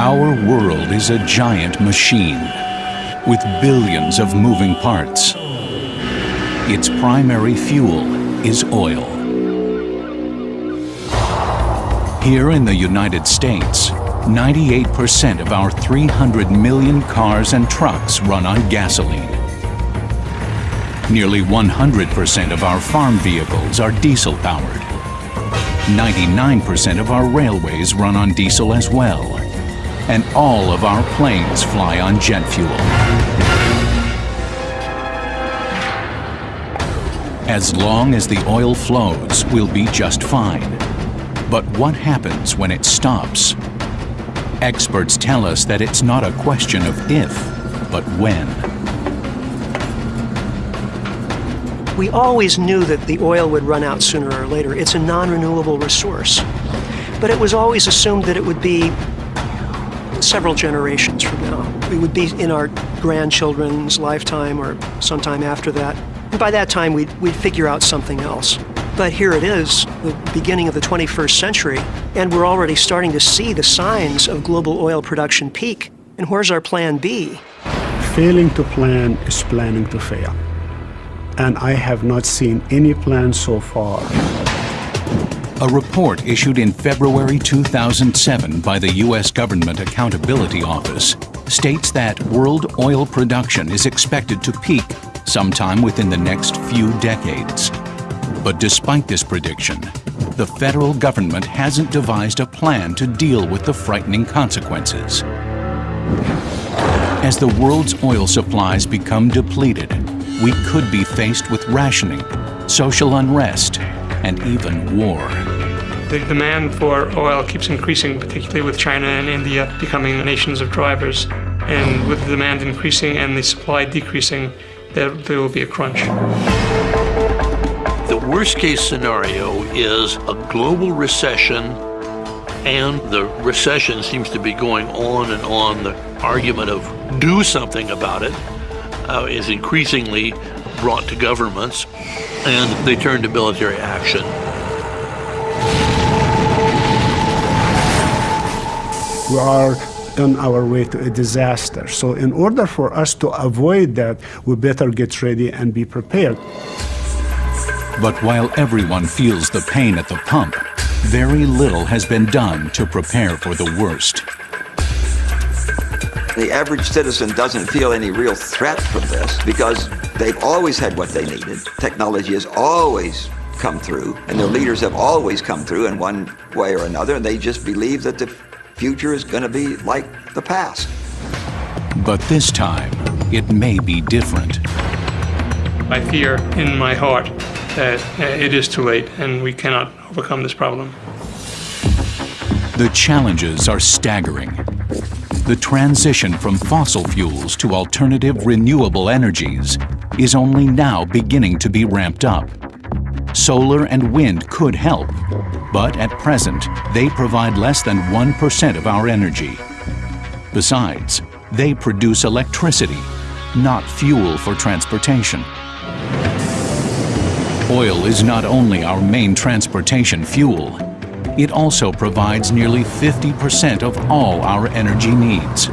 Our world is a giant machine with billions of moving parts. Its primary fuel is oil. Here in the United States, 98% of our 300 million cars and trucks run on gasoline. Nearly 100% of our farm vehicles are diesel-powered. 99% of our railways run on diesel as well. And all of our planes fly on jet fuel. As long as the oil flows, we'll be just fine. But what happens when it stops? Experts tell us that it's not a question of if, but when. We always knew that the oil would run out sooner or later. It's a non-renewable resource. But it was always assumed that it would be several generations from now. We would be in our grandchildren's lifetime or sometime after that. And by that time, we'd, we'd figure out something else. But here it is, the beginning of the 21st century, and we're already starting to see the signs of global oil production peak. And where's our plan B? Failing to plan is planning to fail. And I have not seen any plan so far. A report issued in February 2007 by the U.S. Government Accountability Office states that world oil production is expected to peak sometime within the next few decades. But despite this prediction, the federal government hasn't devised a plan to deal with the frightening consequences. As the world's oil supplies become depleted, we could be faced with rationing, social unrest, and even war. The demand for oil keeps increasing, particularly with China and India becoming nations of drivers. And with the demand increasing and the supply decreasing, there, there will be a crunch. The worst case scenario is a global recession and the recession seems to be going on and on. The argument of do something about it uh, is increasingly brought to governments and they turn to military action. We are on our way to a disaster. So in order for us to avoid that, we better get ready and be prepared. But while everyone feels the pain at the pump, very little has been done to prepare for the worst. The average citizen doesn't feel any real threat from this because they've always had what they needed. Technology has always come through, and their leaders have always come through in one way or another, and they just believe that the future is going to be like the past. But this time, it may be different. I fear in my heart that uh, it is too late and we cannot overcome this problem. The challenges are staggering. The transition from fossil fuels to alternative renewable energies is only now beginning to be ramped up. Solar and wind could help, but at present, they provide less than 1% of our energy. Besides, they produce electricity, not fuel for transportation. Oil is not only our main transportation fuel, it also provides nearly 50% of all our energy needs.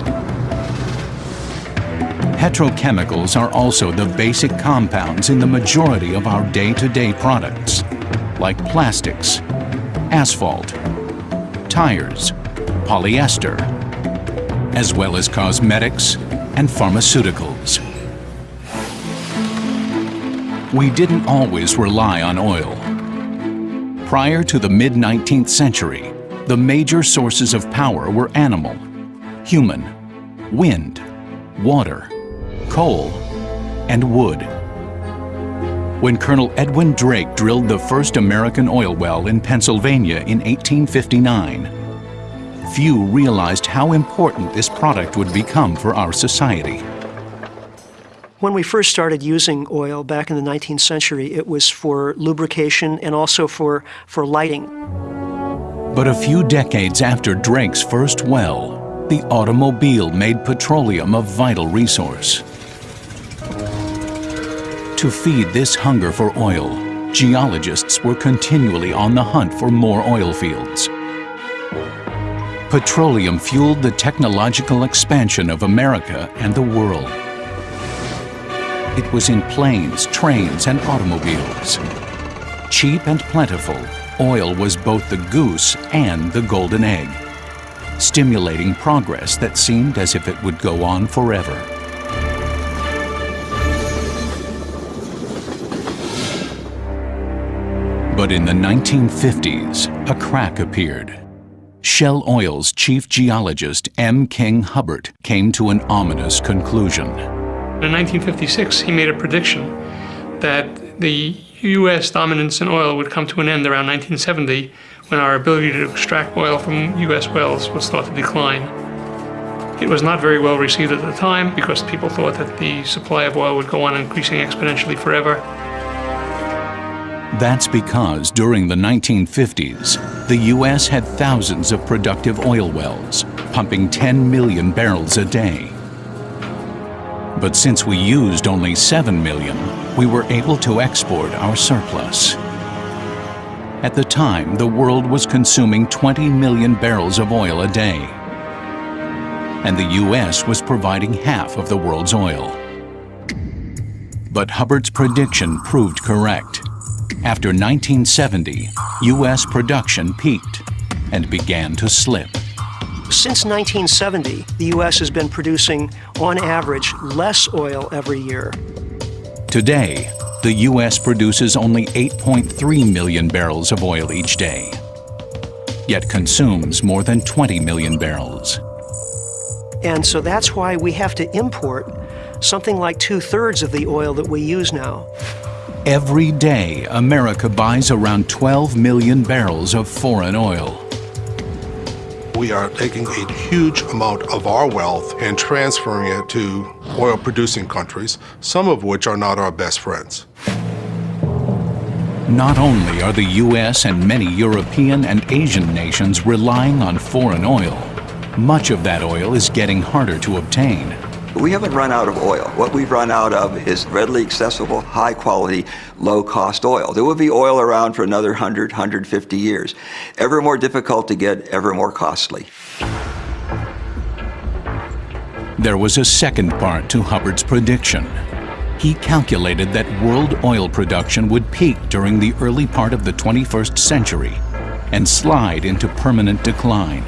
Petrochemicals are also the basic compounds in the majority of our day-to-day -day products, like plastics, asphalt, tires, polyester, as well as cosmetics and pharmaceuticals. We didn't always rely on oil. Prior to the mid-19th century, the major sources of power were animal, human, wind, water, coal, and wood. When Colonel Edwin Drake drilled the first American oil well in Pennsylvania in 1859, few realized how important this product would become for our society. When we first started using oil back in the 19th century, it was for lubrication and also for, for lighting. But a few decades after Drake's first well, the automobile made petroleum a vital resource. To feed this hunger for oil, geologists were continually on the hunt for more oil fields. petroleum fueled the technological expansion of America and the world. It was in planes, trains, and automobiles. Cheap and plentiful, oil was both the goose and the golden egg, stimulating progress that seemed as if it would go on forever. But in the 1950s, a crack appeared. Shell Oil's chief geologist M. King Hubbert came to an ominous conclusion. In 1956, he made a prediction that the U.S. dominance in oil would come to an end around 1970 when our ability to extract oil from U.S. wells would start to decline. It was not very well received at the time because people thought that the supply of oil would go on increasing exponentially forever. That's because during the 1950s, the U.S. had thousands of productive oil wells, pumping 10 million barrels a day. But since we used only 7 million, we were able to export our surplus. At the time, the world was consuming 20 million barrels of oil a day. And the U.S. was providing half of the world's oil. But Hubbert's prediction proved correct. After 1970, U.S. production peaked and began to slip. Since 1970, the U.S. has been producing, on average, less oil every year. Today, the U.S. produces only 8.3 million barrels of oil each day, yet consumes more than 20 million barrels. And so that's why we have to import something like two-thirds of the oil that we use now. Every day, America buys around 12 million barrels of foreign oil. We are taking a huge amount of our wealth and transferring it to oil-producing countries, some of which are not our best friends. Not only are the U.S. and many European and Asian nations relying on foreign oil, much of that oil is getting harder to obtain. We haven't run out of oil. What we've run out of is readily accessible, high quality, low cost oil. There will be oil around for another 100, 150 years. Ever more difficult to get, ever more costly. There was a second part to Hubbert's prediction. He calculated that world oil production would peak during the early part of the 21st century and slide into permanent decline.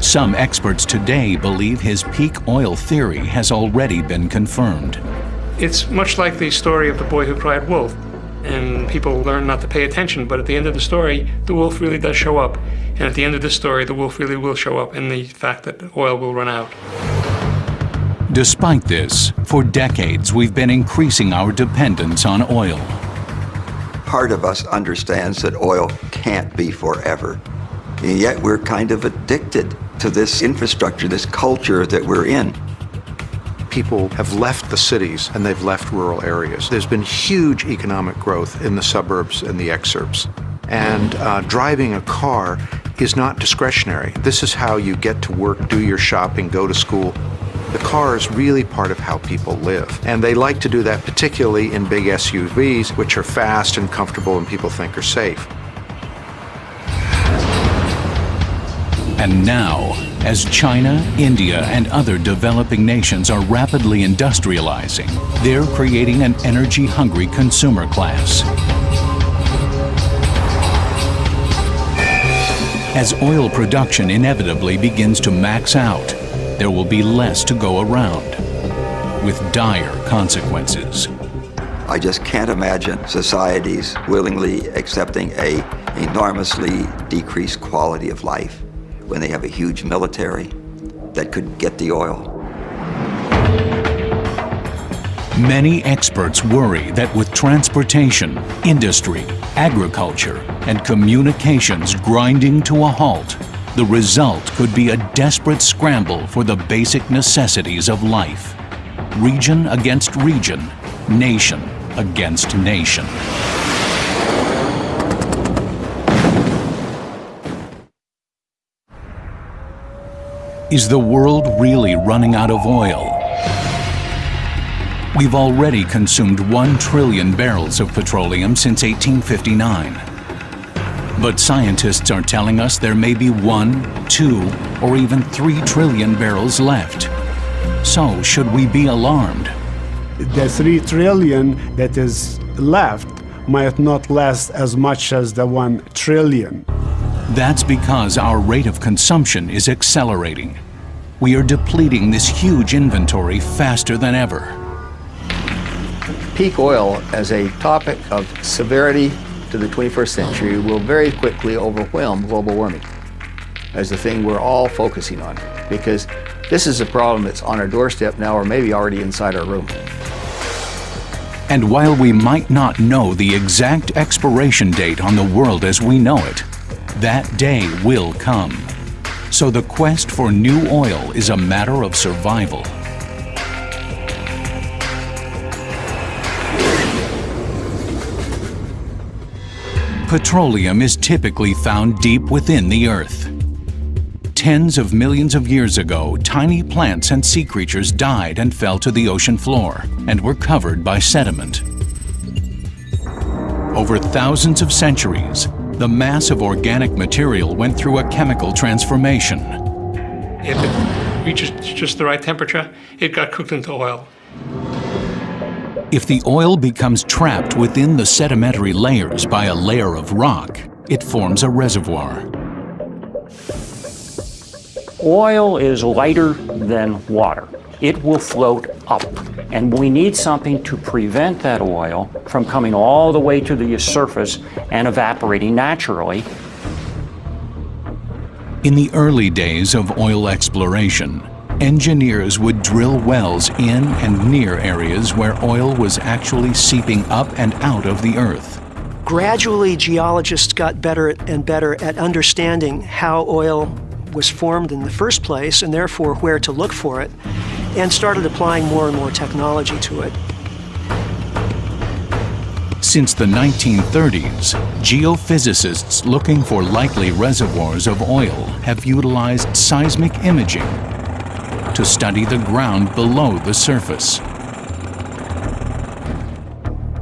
Some experts today believe his peak oil theory has already been confirmed. It's much like the story of the boy who cried wolf. And people learn not to pay attention, but at the end of the story, the wolf really does show up. And at the end of this story, the wolf really will show up in the fact that oil will run out. Despite this, for decades we've been increasing our dependence on oil. Part of us understands that oil can't be forever. And yet we're kind of addicted to this infrastructure, this culture that we're in. People have left the cities and they've left rural areas. There's been huge economic growth in the suburbs and the exurbs. And uh, driving a car is not discretionary. This is how you get to work, do your shopping, go to school. The car is really part of how people live. And they like to do that particularly in big SUVs, which are fast and comfortable and people think are safe. And now, as China, India, and other developing nations are rapidly industrializing, they're creating an energy-hungry consumer class. As oil production inevitably begins to max out, there will be less to go around, with dire consequences. I just can't imagine societies willingly accepting a enormously decreased quality of life when they have a huge military that could get the oil. Many experts worry that with transportation, industry, agriculture, and communications grinding to a halt, the result could be a desperate scramble for the basic necessities of life. Region against region, nation against nation. Is the world really running out of oil? We've already consumed 1 trillion barrels of petroleum since 1859. But scientists are telling us there may be one, two, or even three trillion barrels left. So, should we be alarmed? The three trillion that is left might not last as much as the one trillion. That's because our rate of consumption is accelerating. We are depleting this huge inventory faster than ever. Peak oil as a topic of severity to the 21st century will very quickly overwhelm global warming as the thing we're all focusing on because this is a problem that's on our doorstep now or maybe already inside our room. And while we might not know the exact expiration date on the world as we know it, that day will come. So the quest for new oil is a matter of survival. Petroleum is typically found deep within the earth. Tens of millions of years ago, tiny plants and sea creatures died and fell to the ocean floor and were covered by sediment. Over thousands of centuries, the mass of organic material went through a chemical transformation. If it reaches just the right temperature, it got cooked into oil. If the oil becomes trapped within the sedimentary layers by a layer of rock, it forms a reservoir. Oil is lighter than water. It will float up. And we need something to prevent that oil from coming all the way to the surface and evaporating naturally. In the early days of oil exploration, engineers would drill wells in and near areas where oil was actually seeping up and out of the earth. Gradually, geologists got better and better at understanding how oil was formed in the first place and therefore where to look for it, and started applying more and more technology to it. Since the 1930s, geophysicists looking for likely reservoirs of oil have utilized seismic imaging to study the ground below the surface.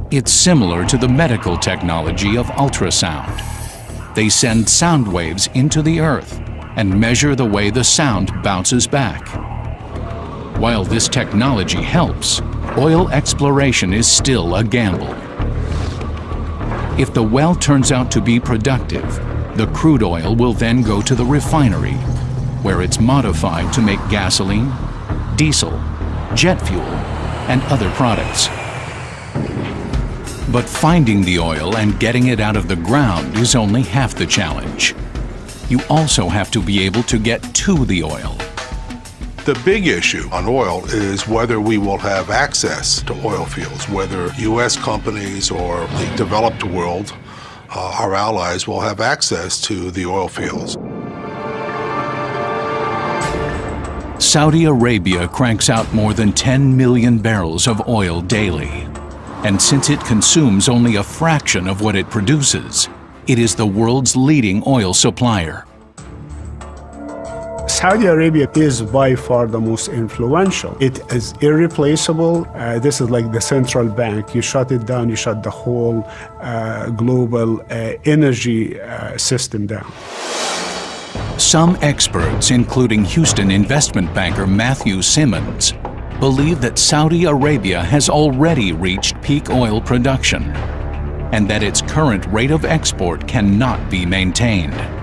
It's similar to the medical technology of ultrasound. They send sound waves into the earth and measure the way the sound bounces back. While this technology helps, oil exploration is still a gamble. If the well turns out to be productive, the crude oil will then go to the refinery where it's modified to make gasoline, diesel, jet fuel, and other products. But finding the oil and getting it out of the ground is only half the challenge. You also have to be able to get to the oil. The big issue on oil is whether we will have access to oil fields, whether U.S. companies or the developed world, uh, our allies, will have access to the oil fields. Saudi Arabia cranks out more than 10 million barrels of oil daily. And since it consumes only a fraction of what it produces, it is the world's leading oil supplier. Saudi Arabia is by far the most influential. It is irreplaceable. Uh, this is like the central bank. You shut it down, you shut the whole uh, global uh, energy uh, system down. Some experts, including Houston investment banker Matthew Simmons, believe that Saudi Arabia has already reached peak oil production and that its current rate of export cannot be maintained.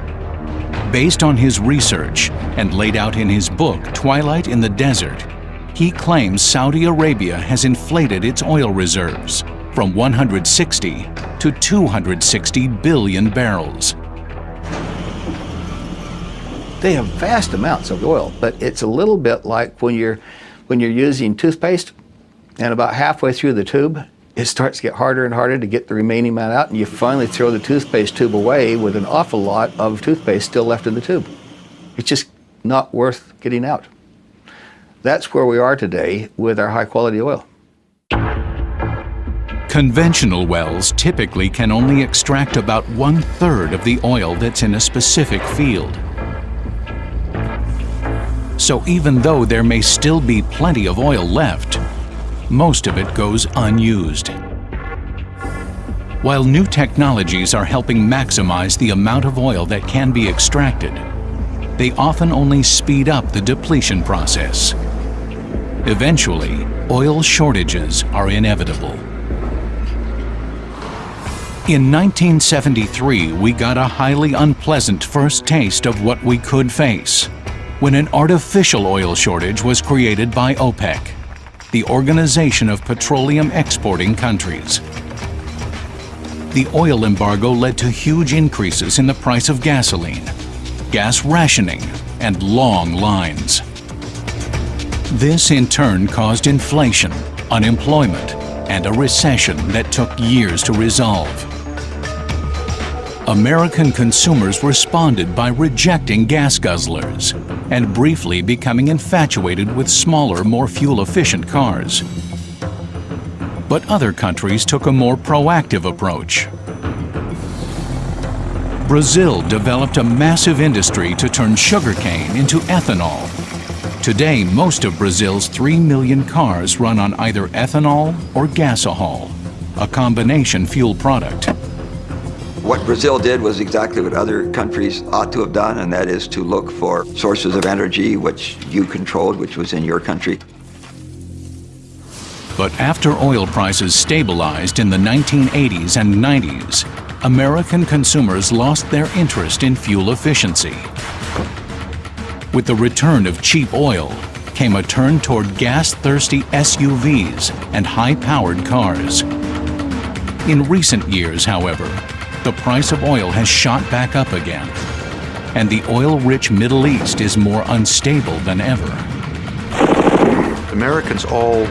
Based on his research and laid out in his book Twilight in the Desert, he claims Saudi Arabia has inflated its oil reserves from 160 to 260 billion barrels. They have vast amounts of oil, but it's a little bit like when you're, when you're using toothpaste and about halfway through the tube, it starts to get harder and harder to get the remaining amount out and you finally throw the toothpaste tube away with an awful lot of toothpaste still left in the tube. It's just not worth getting out. That's where we are today with our high quality oil. Conventional wells typically can only extract about one third of the oil that's in a specific field. So even though there may still be plenty of oil left, most of it goes unused. While new technologies are helping maximize the amount of oil that can be extracted, they often only speed up the depletion process. Eventually, oil shortages are inevitable. In 1973, we got a highly unpleasant first taste of what we could face when an artificial oil shortage was created by OPEC, the Organization of Petroleum Exporting Countries. The oil embargo led to huge increases in the price of gasoline, gas rationing, and long lines. This in turn caused inflation, unemployment, and a recession that took years to resolve. American consumers responded by rejecting gas guzzlers and briefly becoming infatuated with smaller, more fuel-efficient cars. But other countries took a more proactive approach. Brazil developed a massive industry to turn sugarcane into ethanol. Today, most of Brazil's 3 million cars run on either ethanol or gasohol, a combination fuel product. What Brazil did was exactly what other countries ought to have done, and that is to look for sources of energy which you controlled, which was in your country. But after oil prices stabilized in the 1980s and 90s, American consumers lost their interest in fuel efficiency. With the return of cheap oil came a turn toward gas-thirsty SUVs and high-powered cars. In recent years, however, the price of oil has shot back up again, and the oil-rich Middle East is more unstable than ever. Americans all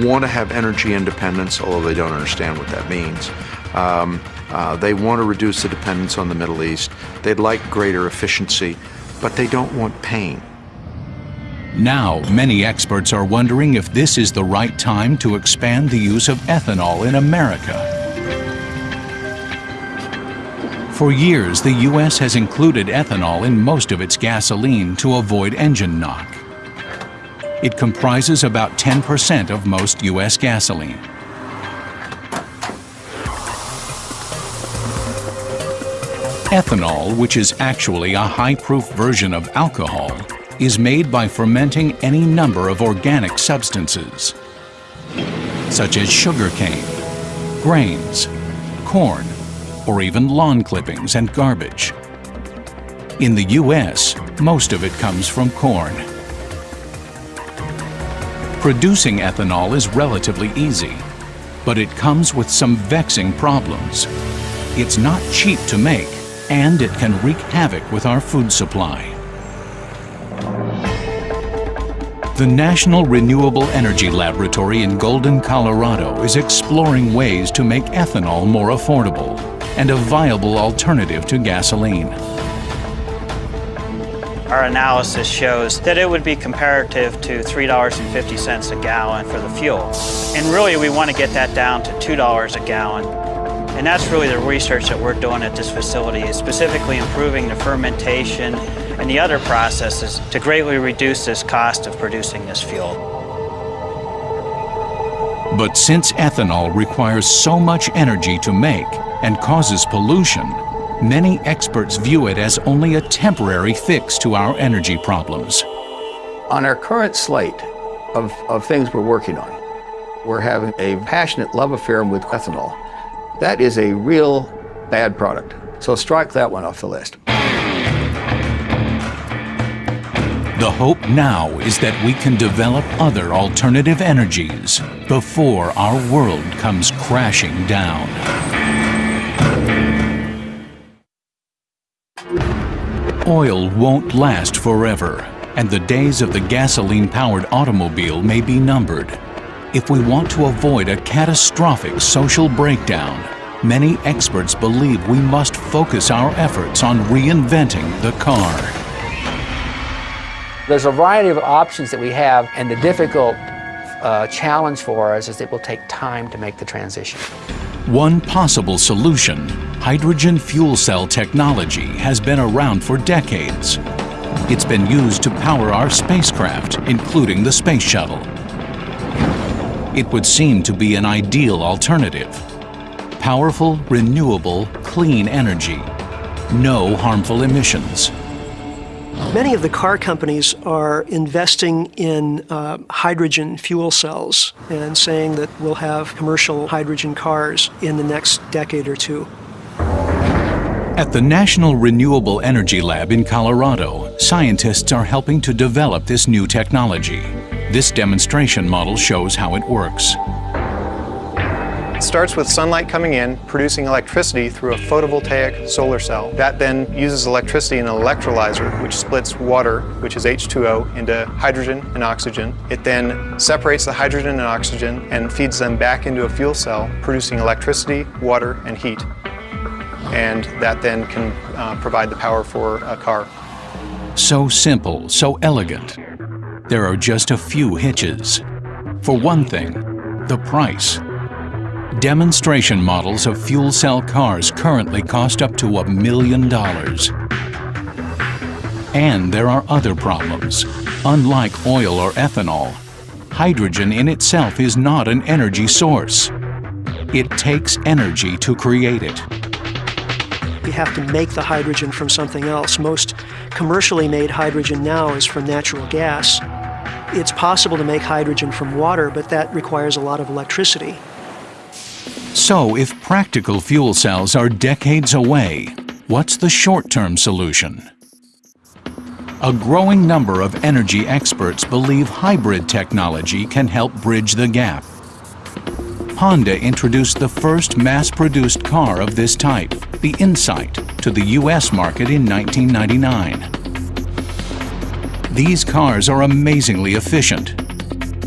want to have energy independence, although they don't understand what that means. Um, uh, they want to reduce the dependence on the Middle East. They'd like greater efficiency, but they don't want pain. Now, many experts are wondering if this is the right time to expand the use of ethanol in America. For years, the U.S. has included ethanol in most of its gasoline to avoid engine knock. It comprises about 10% of most U.S. gasoline. Ethanol, which is actually a high-proof version of alcohol, is made by fermenting any number of organic substances, such as sugarcane, grains, corn, or even lawn clippings and garbage. In the U.S., most of it comes from corn. Producing ethanol is relatively easy, but it comes with some vexing problems. It's not cheap to make, and it can wreak havoc with our food supply. The National Renewable Energy Laboratory in Golden, Colorado is exploring ways to make ethanol more affordable and a viable alternative to gasoline. Our analysis shows that it would be comparative to $3.50 a gallon for the fuel. And really we want to get that down to $2 a gallon and that's really the research that we're doing at this facility, is specifically improving the fermentation and the other processes to greatly reduce this cost of producing this fuel. But since ethanol requires so much energy to make and causes pollution, many experts view it as only a temporary fix to our energy problems. On our current slate of, of things we're working on, we're having a passionate love affair with ethanol. That is a real bad product. So strike that one off the list. The hope now is that we can develop other alternative energies before our world comes crashing down. Oil won't last forever, and the days of the gasoline-powered automobile may be numbered. If we want to avoid a catastrophic social breakdown, many experts believe we must focus our efforts on reinventing the car. There's a variety of options that we have, and the difficult uh, challenge for us is it will take time to make the transition. One possible solution, hydrogen fuel cell technology, has been around for decades. It's been used to power our spacecraft, including the space shuttle. It would seem to be an ideal alternative. Powerful, renewable, clean energy. No harmful emissions. Many of the car companies are investing in uh, hydrogen fuel cells and saying that we'll have commercial hydrogen cars in the next decade or two. At the National Renewable Energy Lab in Colorado, scientists are helping to develop this new technology. This demonstration model shows how it works. It starts with sunlight coming in, producing electricity through a photovoltaic solar cell. That then uses electricity in an electrolyzer, which splits water, which is H2O, into hydrogen and oxygen. It then separates the hydrogen and oxygen and feeds them back into a fuel cell, producing electricity, water, and heat. And that then can uh, provide the power for a car. So simple, so elegant. There are just a few hitches. For one thing, the price. Demonstration models of fuel cell cars currently cost up to a million dollars. And there are other problems. Unlike oil or ethanol, hydrogen in itself is not an energy source. It takes energy to create it. You have to make the hydrogen from something else. Most commercially made hydrogen now is from natural gas. It's possible to make hydrogen from water, but that requires a lot of electricity. So, if practical fuel cells are decades away, what's the short-term solution? A growing number of energy experts believe hybrid technology can help bridge the gap. Honda introduced the first mass-produced car of this type, the Insight, to the US market in 1999. These cars are amazingly efficient.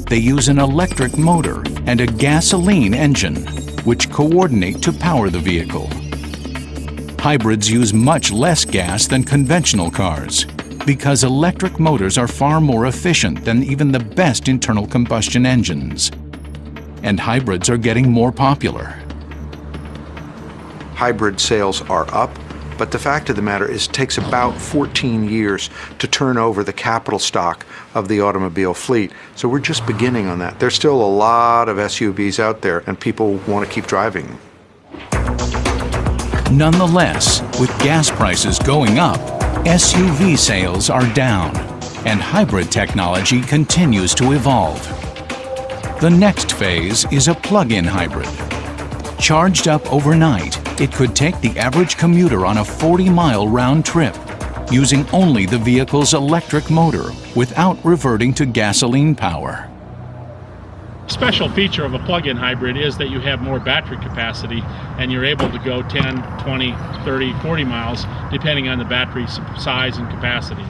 They use an electric motor and a gasoline engine which coordinate to power the vehicle. Hybrids use much less gas than conventional cars because electric motors are far more efficient than even the best internal combustion engines. And hybrids are getting more popular. Hybrid sales are up but the fact of the matter is it takes about 14 years to turn over the capital stock of the automobile fleet. So we're just beginning on that. There's still a lot of SUVs out there and people want to keep driving them. Nonetheless, with gas prices going up, SUV sales are down and hybrid technology continues to evolve. The next phase is a plug-in hybrid. Charged up overnight, it could take the average commuter on a 40-mile round trip using only the vehicle's electric motor without reverting to gasoline power. Special feature of a plug-in hybrid is that you have more battery capacity and you're able to go 10, 20, 30, 40 miles depending on the battery size and capacity.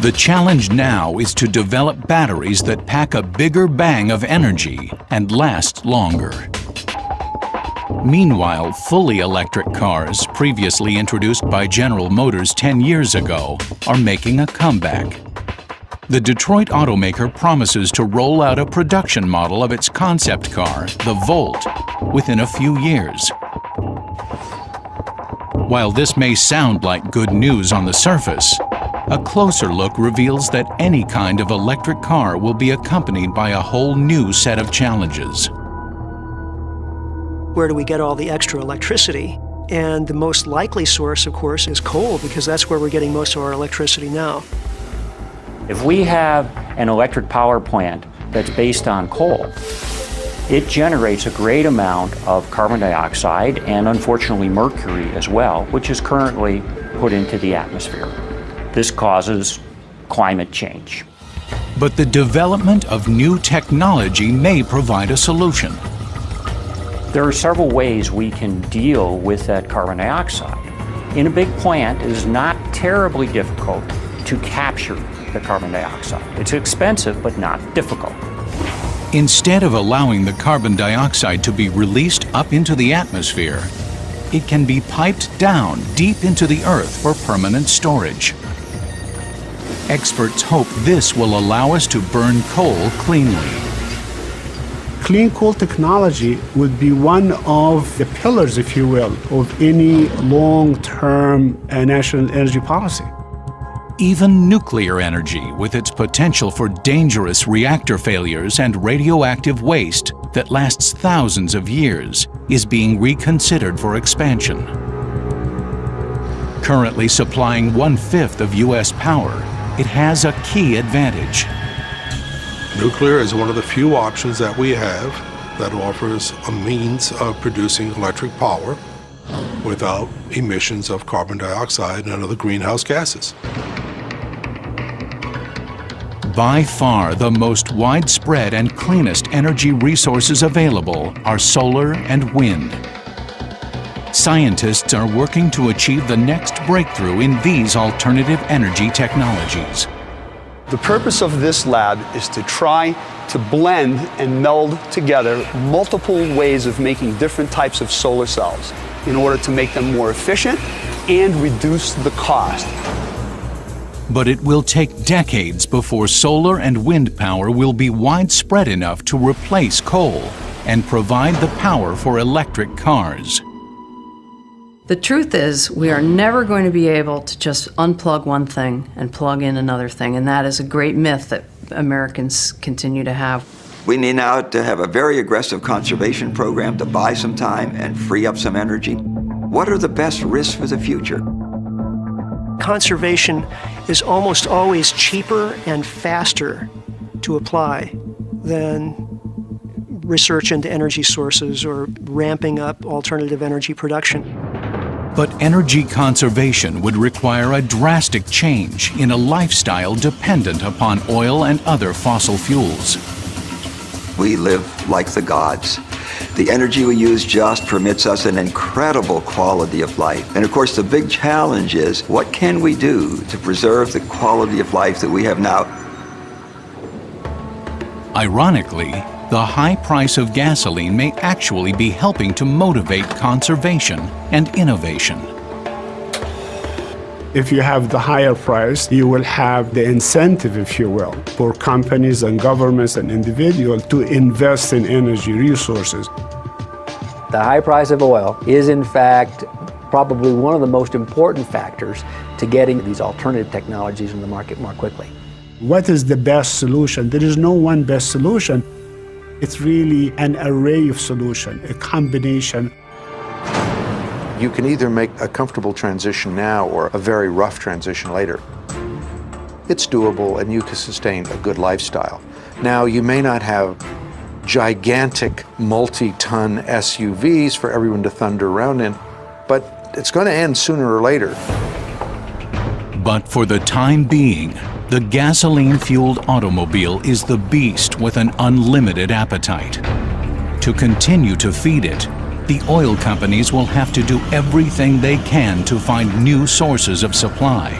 The challenge now is to develop batteries that pack a bigger bang of energy and last longer. Meanwhile, fully electric cars, previously introduced by General Motors 10 years ago, are making a comeback. The Detroit automaker promises to roll out a production model of its concept car, the Volt, within a few years. While this may sound like good news on the surface, a closer look reveals that any kind of electric car will be accompanied by a whole new set of challenges where do we get all the extra electricity? And the most likely source, of course, is coal, because that's where we're getting most of our electricity now. If we have an electric power plant that's based on coal, it generates a great amount of carbon dioxide and unfortunately mercury as well, which is currently put into the atmosphere. This causes climate change. But the development of new technology may provide a solution. There are several ways we can deal with that carbon dioxide. In a big plant, it is not terribly difficult to capture the carbon dioxide. It's expensive, but not difficult. Instead of allowing the carbon dioxide to be released up into the atmosphere, it can be piped down deep into the earth for permanent storage. Experts hope this will allow us to burn coal cleanly clean coal technology would be one of the pillars, if you will, of any long-term uh, national energy policy. Even nuclear energy, with its potential for dangerous reactor failures and radioactive waste that lasts thousands of years, is being reconsidered for expansion. Currently supplying one-fifth of U.S. power, it has a key advantage. Nuclear is one of the few options that we have that offers a means of producing electric power without emissions of carbon dioxide and other greenhouse gases. By far the most widespread and cleanest energy resources available are solar and wind. Scientists are working to achieve the next breakthrough in these alternative energy technologies. The purpose of this lab is to try to blend and meld together multiple ways of making different types of solar cells in order to make them more efficient and reduce the cost. But it will take decades before solar and wind power will be widespread enough to replace coal and provide the power for electric cars. The truth is, we are never going to be able to just unplug one thing and plug in another thing, and that is a great myth that Americans continue to have. We need now to have a very aggressive conservation program to buy some time and free up some energy. What are the best risks for the future? Conservation is almost always cheaper and faster to apply than research into energy sources or ramping up alternative energy production. But energy conservation would require a drastic change in a lifestyle dependent upon oil and other fossil fuels. We live like the gods. The energy we use just permits us an incredible quality of life. And of course, the big challenge is what can we do to preserve the quality of life that we have now? Ironically, the high price of gasoline may actually be helping to motivate conservation and innovation. If you have the higher price, you will have the incentive, if you will, for companies and governments and individuals to invest in energy resources. The high price of oil is, in fact, probably one of the most important factors to getting these alternative technologies in the market more quickly. What is the best solution? There is no one best solution. It's really an array of solutions, a combination. You can either make a comfortable transition now or a very rough transition later. It's doable and you can sustain a good lifestyle. Now, you may not have gigantic multi-ton SUVs for everyone to thunder around in, but it's going to end sooner or later. But for the time being, the gasoline-fueled automobile is the beast with an unlimited appetite. To continue to feed it, the oil companies will have to do everything they can to find new sources of supply.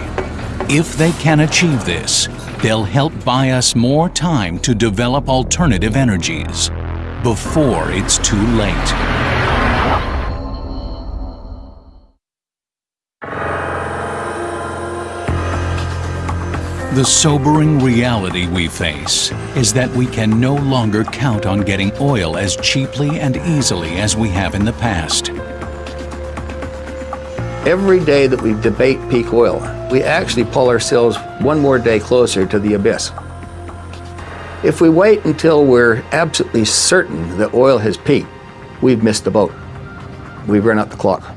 If they can achieve this, they'll help buy us more time to develop alternative energies before it's too late. The sobering reality we face is that we can no longer count on getting oil as cheaply and easily as we have in the past. Every day that we debate peak oil, we actually pull ourselves one more day closer to the abyss. If we wait until we're absolutely certain that oil has peaked, we've missed the boat. We've run out the clock.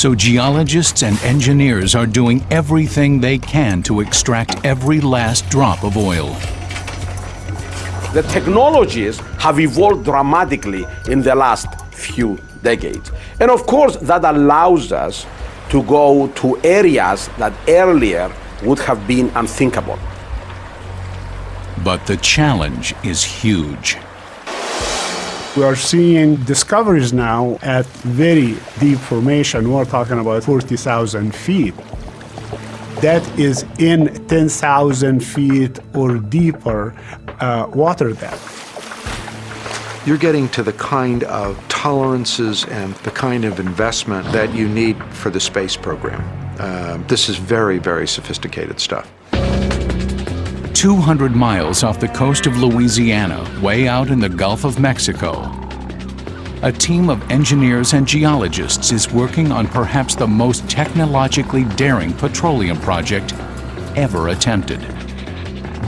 So geologists and engineers are doing everything they can to extract every last drop of oil. The technologies have evolved dramatically in the last few decades. And of course, that allows us to go to areas that earlier would have been unthinkable. But the challenge is huge. We are seeing discoveries now at very deep formation. We're talking about 40,000 feet. That is in 10,000 feet or deeper uh, water depth. You're getting to the kind of tolerances and the kind of investment that you need for the space program. Uh, this is very, very sophisticated stuff. 200 miles off the coast of Louisiana, way out in the Gulf of Mexico. A team of engineers and geologists is working on perhaps the most technologically daring petroleum project ever attempted.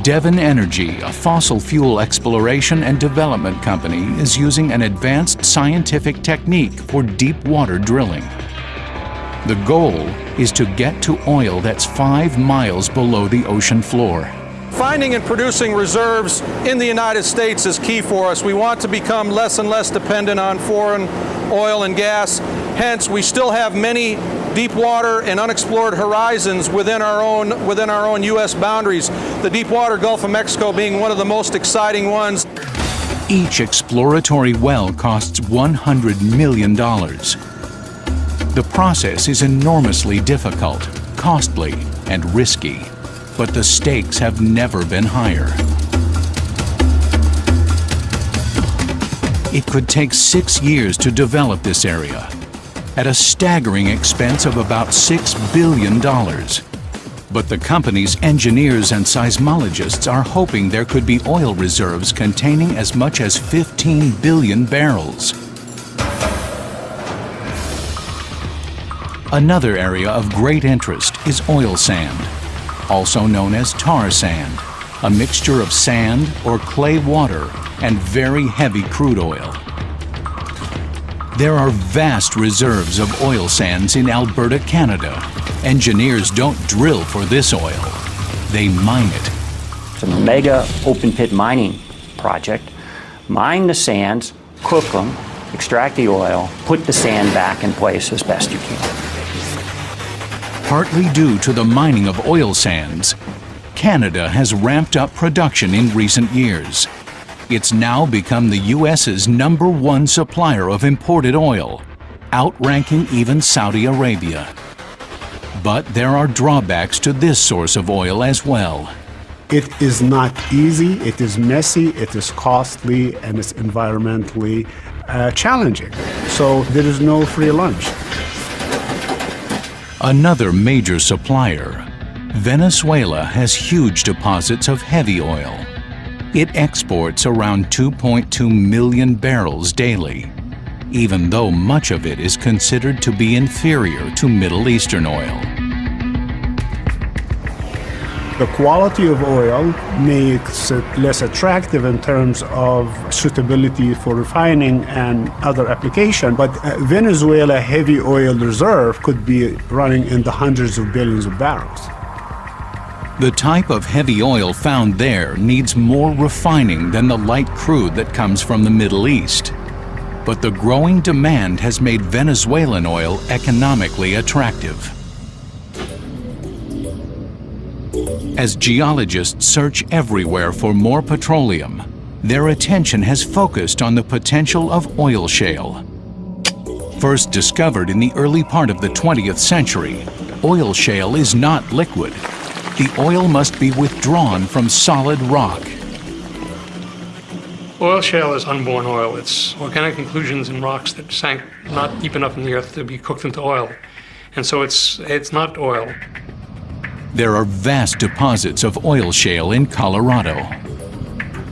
Devon Energy, a fossil fuel exploration and development company, is using an advanced scientific technique for deep water drilling. The goal is to get to oil that's five miles below the ocean floor. Finding and producing reserves in the United States is key for us. We want to become less and less dependent on foreign oil and gas. Hence, we still have many deep water and unexplored horizons within our own within our own US boundaries. The deep water Gulf of Mexico being one of the most exciting ones. Each exploratory well costs $100 million. The process is enormously difficult, costly, and risky, but the stakes have never been higher. It could take six years to develop this area, at a staggering expense of about $6 billion. But the company's engineers and seismologists are hoping there could be oil reserves containing as much as 15 billion barrels. Another area of great interest is oil sand, also known as tar sand, a mixture of sand or clay water and very heavy crude oil. There are vast reserves of oil sands in Alberta, Canada. Engineers don't drill for this oil, they mine it. It's a mega open pit mining project. Mine the sands, cook them, extract the oil, put the sand back in place as best you can. Partly due to the mining of oil sands, Canada has ramped up production in recent years. It's now become the U.S.'s number one supplier of imported oil, outranking even Saudi Arabia. But there are drawbacks to this source of oil as well. It is not easy, it is messy, it is costly, and it's environmentally uh, challenging. So there is no free lunch. Another major supplier, Venezuela has huge deposits of heavy oil. It exports around 2.2 million barrels daily, even though much of it is considered to be inferior to Middle Eastern oil. The quality of oil makes it less attractive in terms of suitability for refining and other application. But uh, Venezuela heavy oil reserve could be running in the hundreds of billions of barrels. The type of heavy oil found there needs more refining than the light crude that comes from the Middle East. But the growing demand has made Venezuelan oil economically attractive. As geologists search everywhere for more petroleum, their attention has focused on the potential of oil shale. First discovered in the early part of the 20th century, oil shale is not liquid. The oil must be withdrawn from solid rock. Oil shale is unborn oil. It's organic inclusions in rocks that sank not deep enough in the earth to be cooked into oil. And so it's, it's not oil. There are vast deposits of oil shale in Colorado.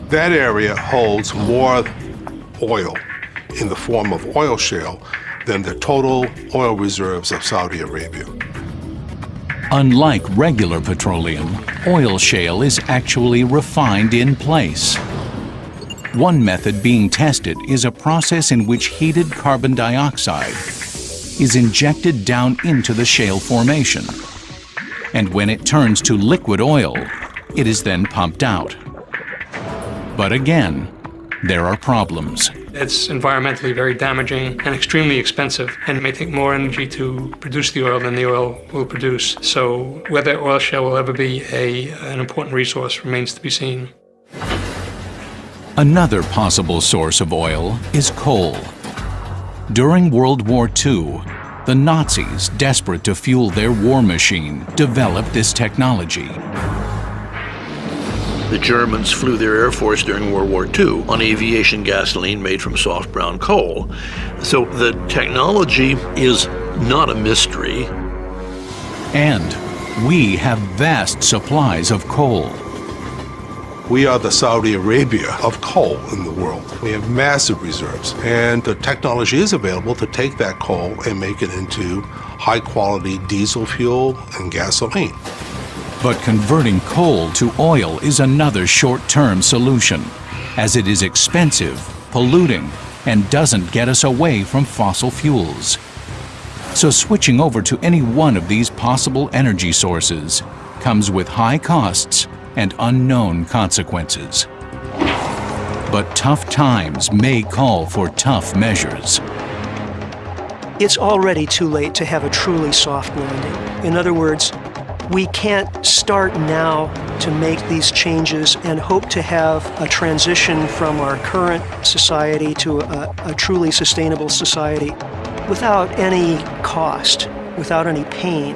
That area holds more oil in the form of oil shale than the total oil reserves of Saudi Arabia. Unlike regular petroleum, oil shale is actually refined in place. One method being tested is a process in which heated carbon dioxide is injected down into the shale formation and when it turns to liquid oil, it is then pumped out. But again, there are problems. It's environmentally very damaging and extremely expensive, and it may take more energy to produce the oil than the oil will produce. So whether oil shale will ever be a, an important resource remains to be seen. Another possible source of oil is coal. During World War II, the Nazis, desperate to fuel their war machine, developed this technology. The Germans flew their Air Force during World War II on aviation gasoline made from soft brown coal. So the technology is not a mystery. And we have vast supplies of coal. We are the Saudi Arabia of coal in the world. We have massive reserves, and the technology is available to take that coal and make it into high quality diesel fuel and gasoline. But converting coal to oil is another short-term solution, as it is expensive, polluting, and doesn't get us away from fossil fuels. So switching over to any one of these possible energy sources comes with high costs and unknown consequences. But tough times may call for tough measures. It's already too late to have a truly soft landing. In other words, we can't start now to make these changes and hope to have a transition from our current society to a, a truly sustainable society without any cost, without any pain.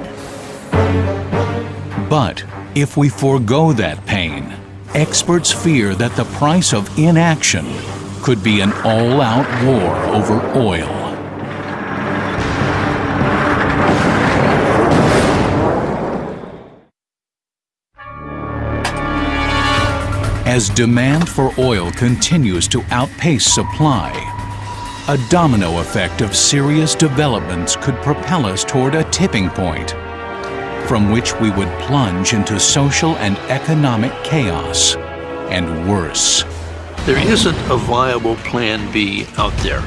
But if we forego that pain, experts fear that the price of inaction could be an all-out war over oil. As demand for oil continues to outpace supply, a domino effect of serious developments could propel us toward a tipping point from which we would plunge into social and economic chaos, and worse. There isn't a viable Plan B out there.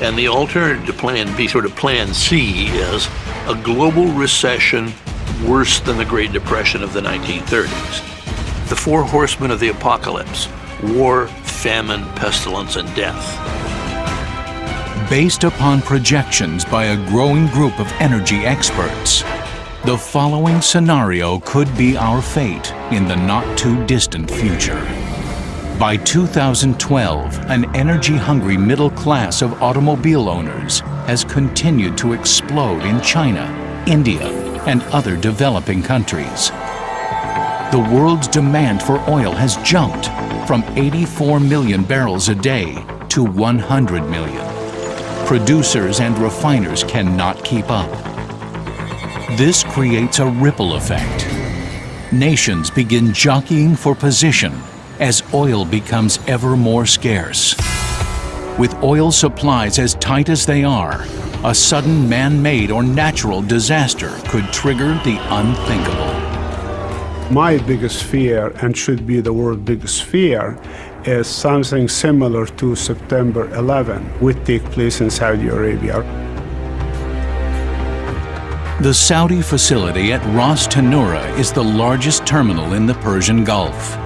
And the alternative to Plan B, sort of Plan C, is a global recession worse than the Great Depression of the 1930s the four horsemen of the apocalypse war, famine, pestilence, and death. Based upon projections by a growing group of energy experts, the following scenario could be our fate in the not-too-distant future. By 2012, an energy-hungry middle class of automobile owners has continued to explode in China, India, and other developing countries the world's demand for oil has jumped from 84 million barrels a day to 100 million. Producers and refiners cannot keep up. This creates a ripple effect. Nations begin jockeying for position as oil becomes ever more scarce. With oil supplies as tight as they are, a sudden man-made or natural disaster could trigger the unthinkable. My biggest fear, and should be the world's biggest fear, is something similar to September 11 would take place in Saudi Arabia. The Saudi facility at Ras Tanura is the largest terminal in the Persian Gulf.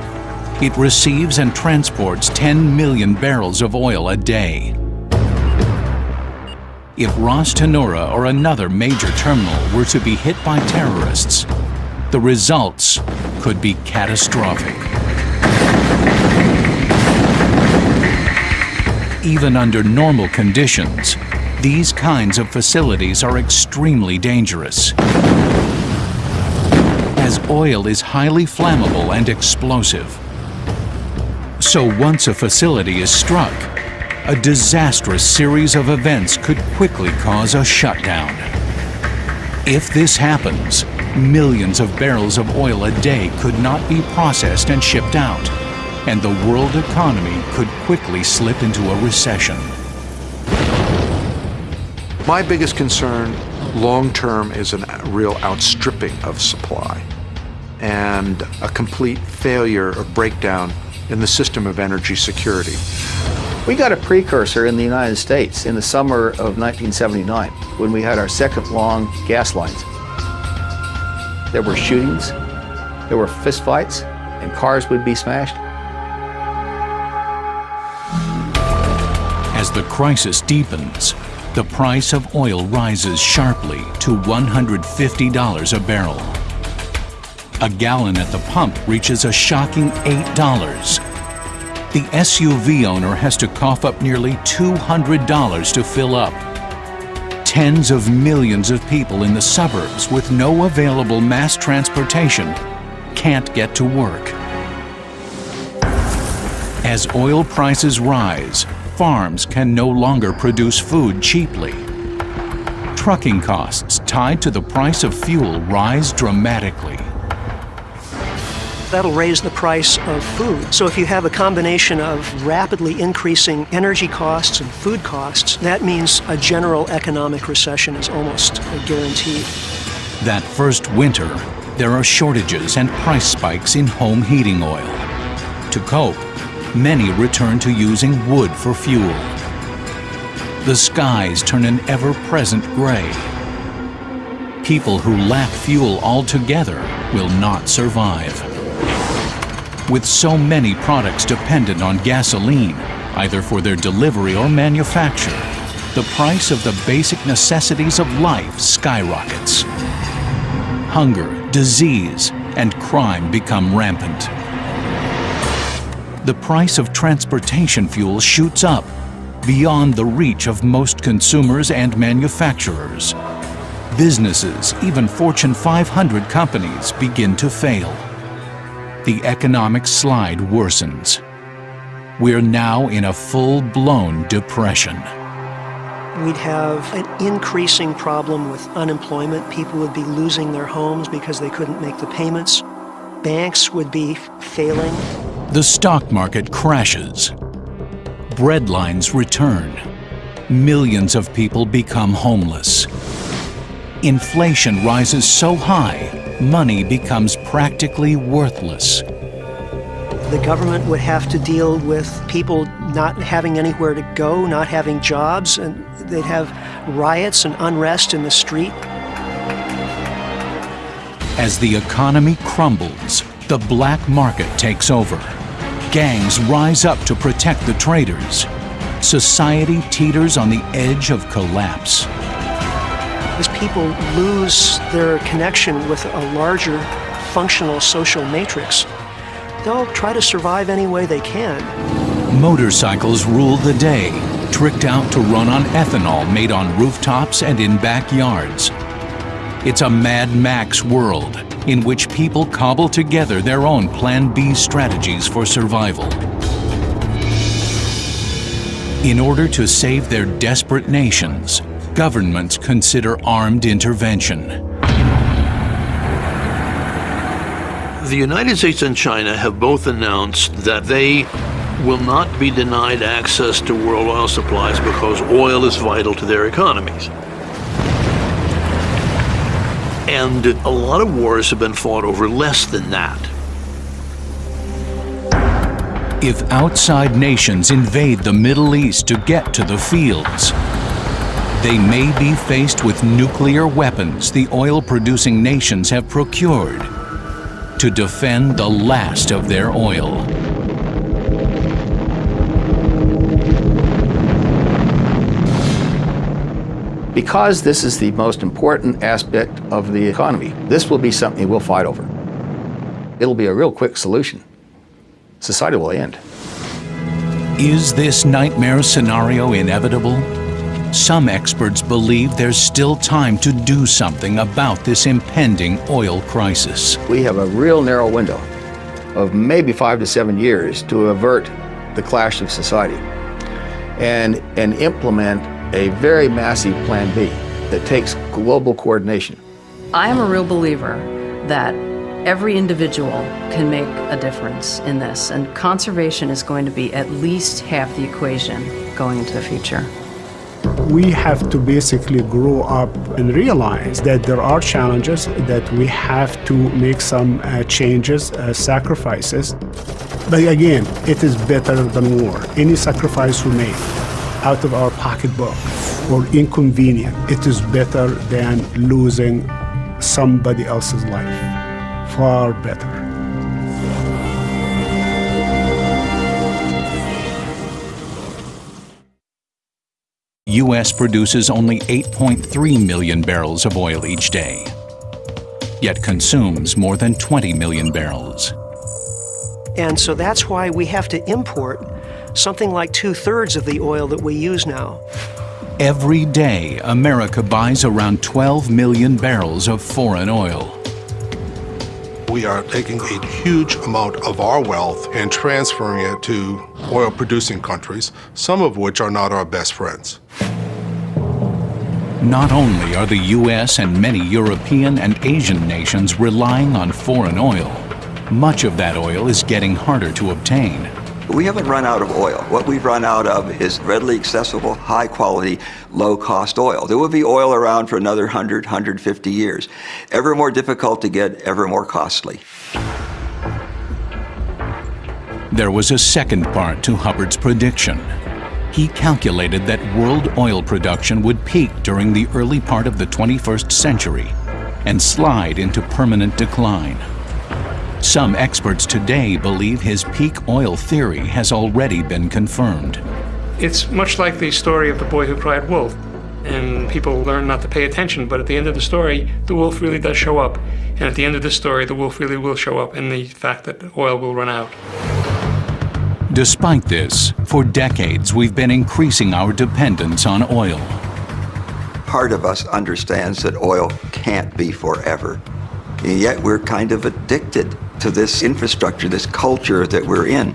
It receives and transports 10 million barrels of oil a day. If Ras Tanura or another major terminal were to be hit by terrorists, the results could be catastrophic. Even under normal conditions, these kinds of facilities are extremely dangerous, as oil is highly flammable and explosive. So once a facility is struck, a disastrous series of events could quickly cause a shutdown. If this happens, millions of barrels of oil a day could not be processed and shipped out, and the world economy could quickly slip into a recession. My biggest concern long term is a real outstripping of supply and a complete failure or breakdown in the system of energy security. We got a precursor in the United States in the summer of 1979 when we had our second long gas lines. There were shootings, there were fistfights, and cars would be smashed. As the crisis deepens, the price of oil rises sharply to $150 a barrel. A gallon at the pump reaches a shocking $8. The SUV owner has to cough up nearly $200 to fill up tens of millions of people in the suburbs with no available mass transportation can't get to work. As oil prices rise, farms can no longer produce food cheaply. Trucking costs tied to the price of fuel rise dramatically that'll raise the price of food. So if you have a combination of rapidly increasing energy costs and food costs, that means a general economic recession is almost guaranteed. That first winter, there are shortages and price spikes in home heating oil. To cope, many return to using wood for fuel. The skies turn an ever-present gray. People who lack fuel altogether will not survive. With so many products dependent on gasoline, either for their delivery or manufacture, the price of the basic necessities of life skyrockets. Hunger, disease, and crime become rampant. The price of transportation fuel shoots up beyond the reach of most consumers and manufacturers. Businesses, even Fortune 500 companies, begin to fail. The economic slide worsens. We're now in a full-blown depression. We'd have an increasing problem with unemployment. People would be losing their homes because they couldn't make the payments. Banks would be failing. The stock market crashes. Breadlines return. Millions of people become homeless. Inflation rises so high, money becomes practically worthless. The government would have to deal with people not having anywhere to go, not having jobs, and they'd have riots and unrest in the street. As the economy crumbles, the black market takes over. Gangs rise up to protect the traders. Society teeters on the edge of collapse. As people lose their connection with a larger functional social matrix, they'll try to survive any way they can. Motorcycles rule the day, tricked out to run on ethanol made on rooftops and in backyards. It's a Mad Max world in which people cobble together their own Plan B strategies for survival. In order to save their desperate nations, governments consider armed intervention. The United States and China have both announced that they will not be denied access to world oil supplies because oil is vital to their economies. And a lot of wars have been fought over less than that. If outside nations invade the Middle East to get to the fields, they may be faced with nuclear weapons the oil-producing nations have procured to defend the last of their oil. Because this is the most important aspect of the economy, this will be something we'll fight over. It'll be a real quick solution. Society will end. Is this nightmare scenario inevitable? Some experts believe there's still time to do something about this impending oil crisis. We have a real narrow window of maybe five to seven years to avert the clash of society and, and implement a very massive Plan B that takes global coordination. I am a real believer that every individual can make a difference in this, and conservation is going to be at least half the equation going into the future. We have to basically grow up and realize that there are challenges, that we have to make some uh, changes, uh, sacrifices. But again, it is better than war. Any sacrifice we make out of our pocketbook or inconvenient, it is better than losing somebody else's life. Far better. U.S. produces only 8.3 million barrels of oil each day, yet consumes more than 20 million barrels. And so that's why we have to import something like two-thirds of the oil that we use now. Every day, America buys around 12 million barrels of foreign oil. We are taking a huge amount of our wealth and transferring it to oil-producing countries, some of which are not our best friends. Not only are the U.S. and many European and Asian nations relying on foreign oil, much of that oil is getting harder to obtain. We haven't run out of oil. What we've run out of is readily accessible, high quality, low cost oil. There will be oil around for another 100, 150 years. Ever more difficult to get, ever more costly. There was a second part to Hubbert's prediction. He calculated that world oil production would peak during the early part of the 21st century and slide into permanent decline. Some experts today believe his peak oil theory has already been confirmed. It's much like the story of the boy who cried wolf. And people learn not to pay attention, but at the end of the story, the wolf really does show up. And at the end of the story, the wolf really will show up in the fact that oil will run out. Despite this, for decades we've been increasing our dependence on oil. Part of us understands that oil can't be forever. And yet we're kind of addicted to this infrastructure, this culture that we're in.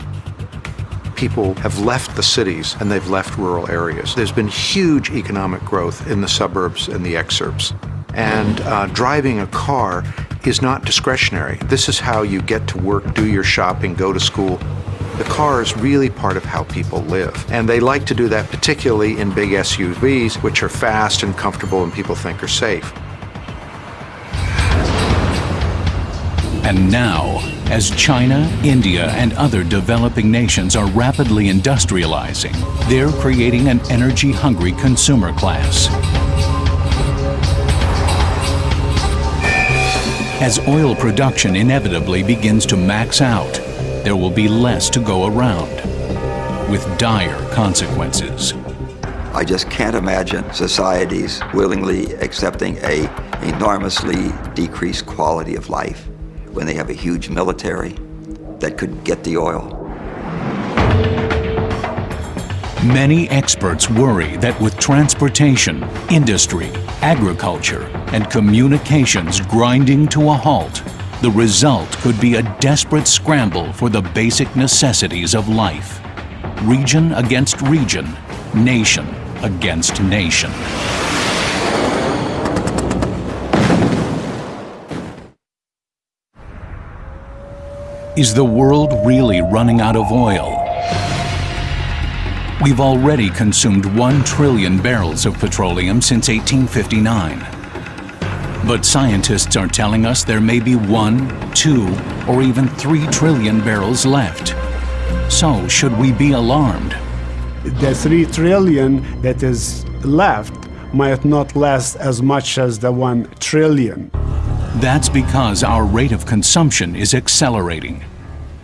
People have left the cities and they've left rural areas. There's been huge economic growth in the suburbs and the exurbs. And uh, driving a car is not discretionary. This is how you get to work, do your shopping, go to school. The car is really part of how people live. And they like to do that particularly in big SUVs, which are fast and comfortable and people think are safe. And now, as China, India, and other developing nations are rapidly industrializing, they're creating an energy-hungry consumer class. As oil production inevitably begins to max out, there will be less to go around, with dire consequences. I just can't imagine societies willingly accepting a enormously decreased quality of life when they have a huge military that could get the oil. Many experts worry that with transportation, industry, agriculture, and communications grinding to a halt, the result could be a desperate scramble for the basic necessities of life. Region against region, nation against nation. Is the world really running out of oil? We've already consumed 1 trillion barrels of petroleum since 1859. But scientists are telling us there may be 1, 2, or even 3 trillion barrels left. So should we be alarmed? The 3 trillion that is left might not last as much as the 1 trillion. That's because our rate of consumption is accelerating.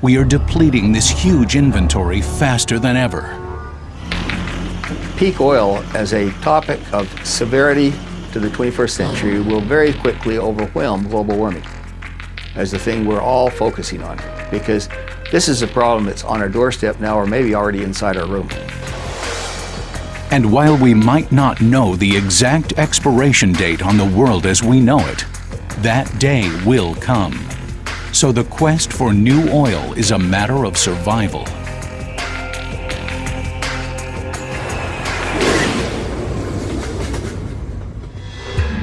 We are depleting this huge inventory faster than ever. Peak oil as a topic of severity to the 21st century will very quickly overwhelm global warming as the thing we're all focusing on because this is a problem that's on our doorstep now or maybe already inside our room. And while we might not know the exact expiration date on the world as we know it, that day will come. So the quest for new oil is a matter of survival.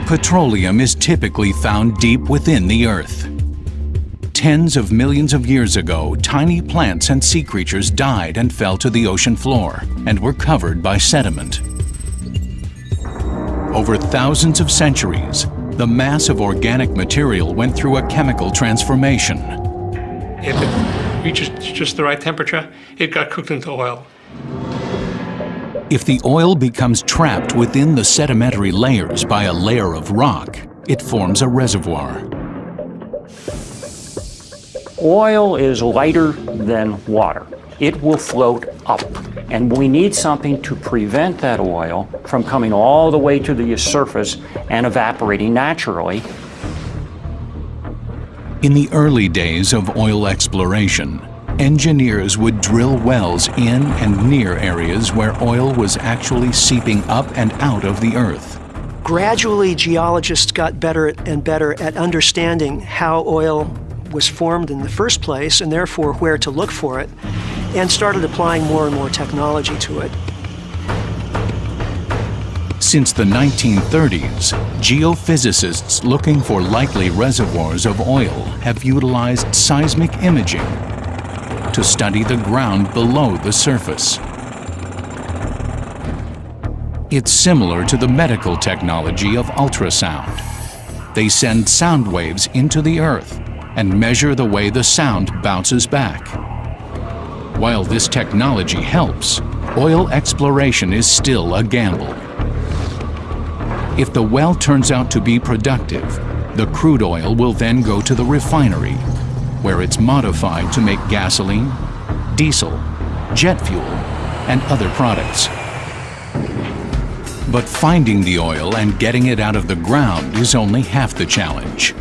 Petroleum is typically found deep within the earth. Tens of millions of years ago, tiny plants and sea creatures died and fell to the ocean floor and were covered by sediment. Over thousands of centuries, the mass of organic material went through a chemical transformation. If it reaches just the right temperature, it got cooked into oil. If the oil becomes trapped within the sedimentary layers by a layer of rock, it forms a reservoir. Oil is lighter than water. It will float up. And we need something to prevent that oil from coming all the way to the surface and evaporating naturally. In the early days of oil exploration, engineers would drill wells in and near areas where oil was actually seeping up and out of the earth. Gradually, geologists got better and better at understanding how oil was formed in the first place and therefore where to look for it, and started applying more and more technology to it. Since the 1930s, geophysicists looking for likely reservoirs of oil have utilized seismic imaging to study the ground below the surface. It's similar to the medical technology of ultrasound. They send sound waves into the earth and measure the way the sound bounces back. While this technology helps, oil exploration is still a gamble. If the well turns out to be productive, the crude oil will then go to the refinery, where it's modified to make gasoline, diesel, jet fuel, and other products. But finding the oil and getting it out of the ground is only half the challenge.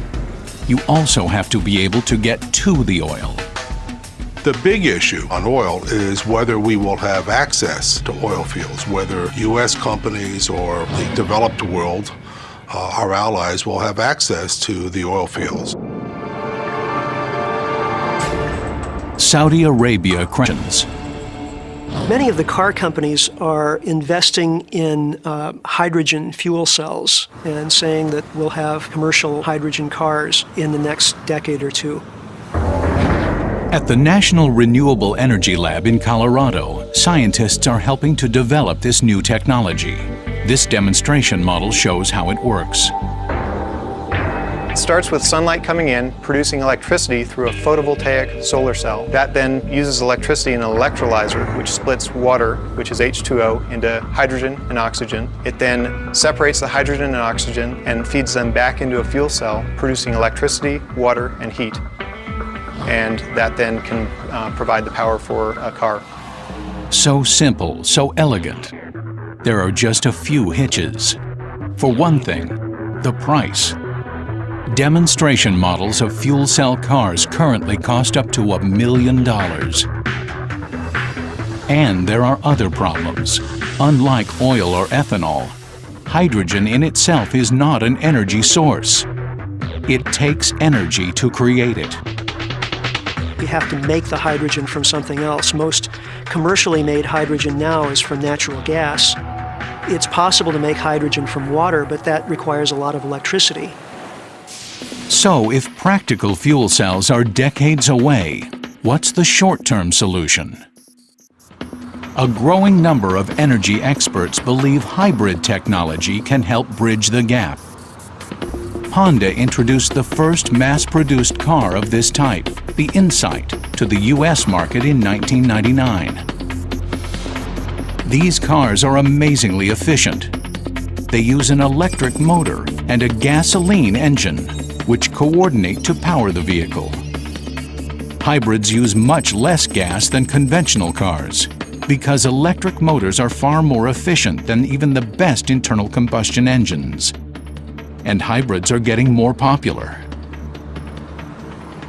You also have to be able to get to the oil. The big issue on oil is whether we will have access to oil fields, whether U.S. companies or the developed world, uh, our allies, will have access to the oil fields. Saudi Arabia questions. Many of the car companies are investing in uh, hydrogen fuel cells and saying that we'll have commercial hydrogen cars in the next decade or two. At the National Renewable Energy Lab in Colorado, scientists are helping to develop this new technology. This demonstration model shows how it works. It starts with sunlight coming in, producing electricity through a photovoltaic solar cell. That then uses electricity in an electrolyzer, which splits water, which is H2O, into hydrogen and oxygen. It then separates the hydrogen and oxygen and feeds them back into a fuel cell, producing electricity, water, and heat. And that then can uh, provide the power for a car. So simple, so elegant. There are just a few hitches. For one thing, the price. Demonstration models of fuel cell cars currently cost up to a million dollars. And there are other problems. Unlike oil or ethanol, hydrogen in itself is not an energy source. It takes energy to create it. You have to make the hydrogen from something else. Most commercially made hydrogen now is from natural gas. It's possible to make hydrogen from water, but that requires a lot of electricity. So, if practical fuel cells are decades away, what's the short-term solution? A growing number of energy experts believe hybrid technology can help bridge the gap. Honda introduced the first mass-produced car of this type, the Insight, to the U.S. market in 1999. These cars are amazingly efficient. They use an electric motor and a gasoline engine which coordinate to power the vehicle. Hybrids use much less gas than conventional cars because electric motors are far more efficient than even the best internal combustion engines. And hybrids are getting more popular.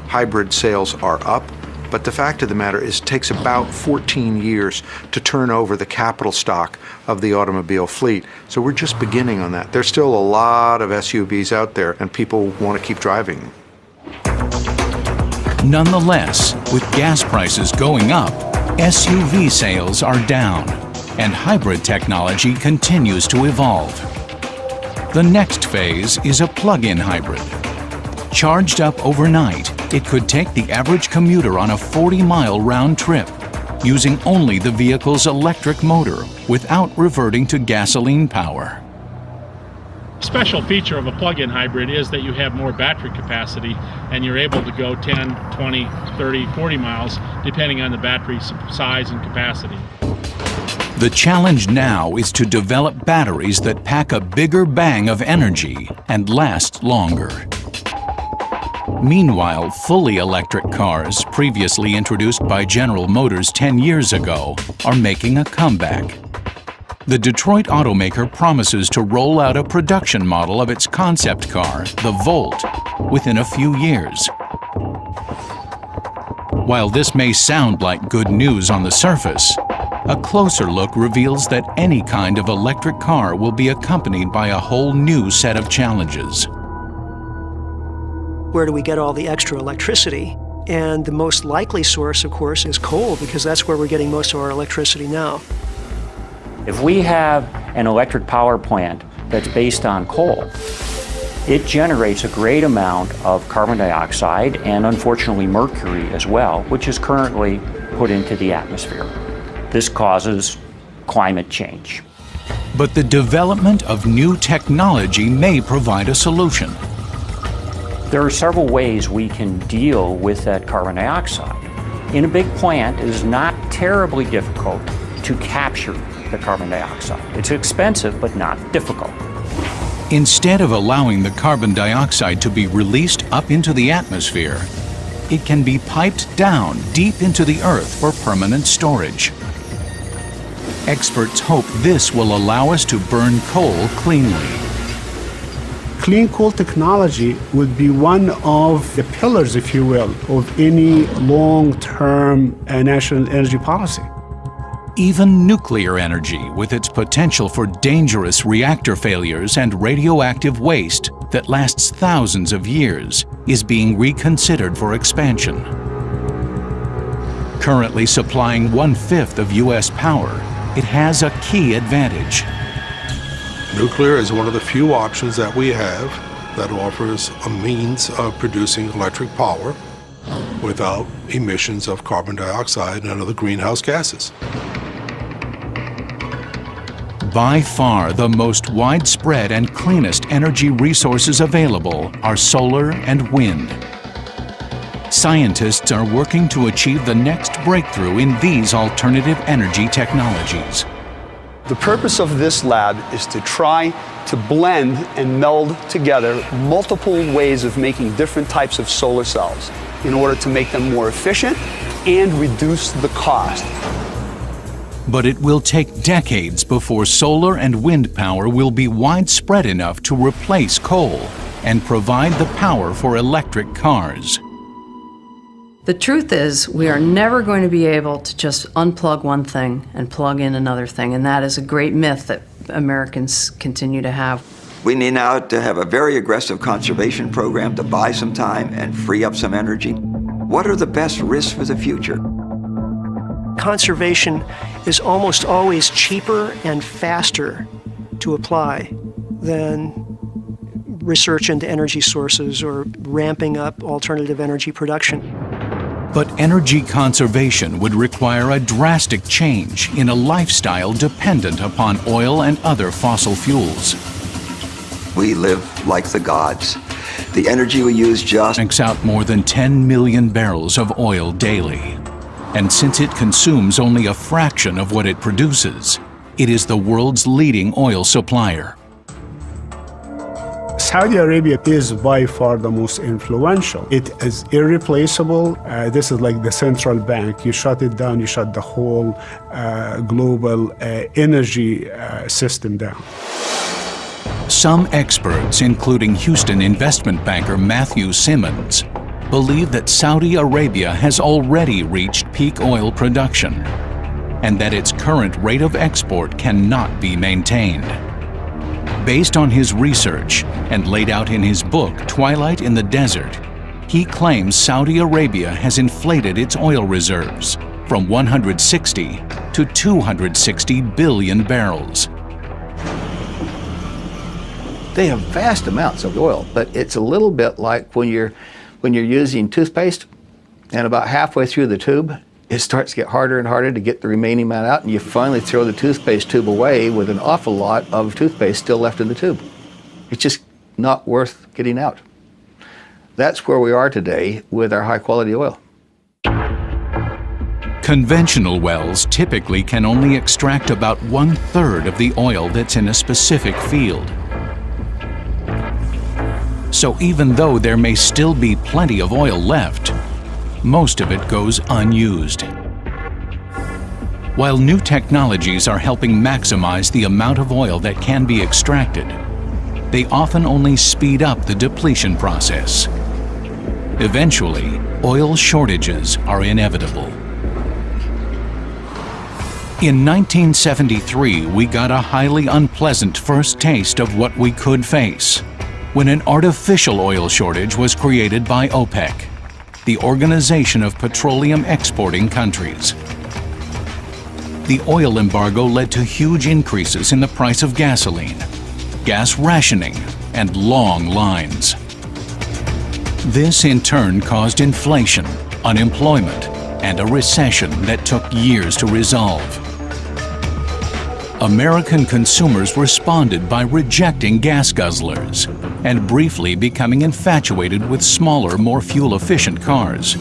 Hybrid sales are up, but the fact of the matter is it takes about 14 years to turn over the capital stock of the automobile fleet. So we're just beginning on that. There's still a lot of SUVs out there and people want to keep driving them. Nonetheless, with gas prices going up, SUV sales are down and hybrid technology continues to evolve. The next phase is a plug-in hybrid. Charged up overnight, it could take the average commuter on a 40-mile round trip using only the vehicle's electric motor without reverting to gasoline power. Special feature of a plug-in hybrid is that you have more battery capacity and you're able to go 10, 20, 30, 40 miles depending on the battery size and capacity. The challenge now is to develop batteries that pack a bigger bang of energy and last longer. Meanwhile, fully electric cars, previously introduced by General Motors 10 years ago, are making a comeback. The Detroit automaker promises to roll out a production model of its concept car, the Volt, within a few years. While this may sound like good news on the surface, a closer look reveals that any kind of electric car will be accompanied by a whole new set of challenges. Where do we get all the extra electricity? And the most likely source, of course, is coal, because that's where we're getting most of our electricity now. If we have an electric power plant that's based on coal, it generates a great amount of carbon dioxide and unfortunately mercury as well, which is currently put into the atmosphere. This causes climate change. But the development of new technology may provide a solution. There are several ways we can deal with that carbon dioxide. In a big plant, it is not terribly difficult to capture the carbon dioxide. It's expensive, but not difficult. Instead of allowing the carbon dioxide to be released up into the atmosphere, it can be piped down deep into the earth for permanent storage. Experts hope this will allow us to burn coal cleanly. Clean coal technology would be one of the pillars, if you will, of any long-term uh, national energy policy. Even nuclear energy, with its potential for dangerous reactor failures and radioactive waste that lasts thousands of years, is being reconsidered for expansion. Currently supplying one-fifth of U.S. power, it has a key advantage. Nuclear is one of the few options that we have that offers a means of producing electric power without emissions of carbon dioxide and other greenhouse gases. By far the most widespread and cleanest energy resources available are solar and wind. Scientists are working to achieve the next breakthrough in these alternative energy technologies. The purpose of this lab is to try to blend and meld together multiple ways of making different types of solar cells in order to make them more efficient and reduce the cost. But it will take decades before solar and wind power will be widespread enough to replace coal and provide the power for electric cars. The truth is, we are never going to be able to just unplug one thing and plug in another thing, and that is a great myth that Americans continue to have. We need now to have a very aggressive conservation program to buy some time and free up some energy. What are the best risks for the future? Conservation is almost always cheaper and faster to apply than research into energy sources or ramping up alternative energy production. But energy conservation would require a drastic change in a lifestyle dependent upon oil and other fossil fuels. We live like the gods. The energy we use just tanks out more than 10 million barrels of oil daily. And since it consumes only a fraction of what it produces, it is the world's leading oil supplier. Saudi Arabia is by far the most influential. It is irreplaceable. Uh, this is like the central bank. You shut it down, you shut the whole uh, global uh, energy uh, system down. Some experts, including Houston investment banker Matthew Simmons, believe that Saudi Arabia has already reached peak oil production and that its current rate of export cannot be maintained. Based on his research and laid out in his book Twilight in the Desert, he claims Saudi Arabia has inflated its oil reserves from 160 to 260 billion barrels. They have vast amounts of oil, but it's a little bit like when you're when you're using toothpaste and about halfway through the tube, it starts to get harder and harder to get the remaining amount out and you finally throw the toothpaste tube away with an awful lot of toothpaste still left in the tube. It's just not worth getting out. That's where we are today with our high quality oil. Conventional wells typically can only extract about one third of the oil that's in a specific field. So even though there may still be plenty of oil left, most of it goes unused. While new technologies are helping maximize the amount of oil that can be extracted, they often only speed up the depletion process. Eventually, oil shortages are inevitable. In 1973, we got a highly unpleasant first taste of what we could face when an artificial oil shortage was created by OPEC, the Organization of Petroleum Exporting Countries. The oil embargo led to huge increases in the price of gasoline, gas rationing, and long lines. This in turn caused inflation, unemployment, and a recession that took years to resolve. American consumers responded by rejecting gas guzzlers and briefly becoming infatuated with smaller, more fuel-efficient cars.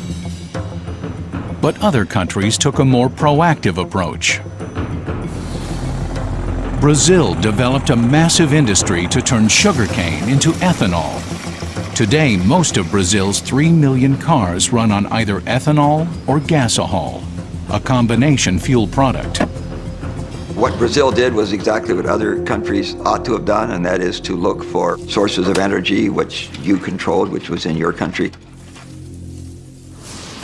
But other countries took a more proactive approach. Brazil developed a massive industry to turn sugarcane into ethanol. Today, most of Brazil's 3 million cars run on either ethanol or gasohol, a combination fuel product. What Brazil did was exactly what other countries ought to have done, and that is to look for sources of energy which you controlled, which was in your country.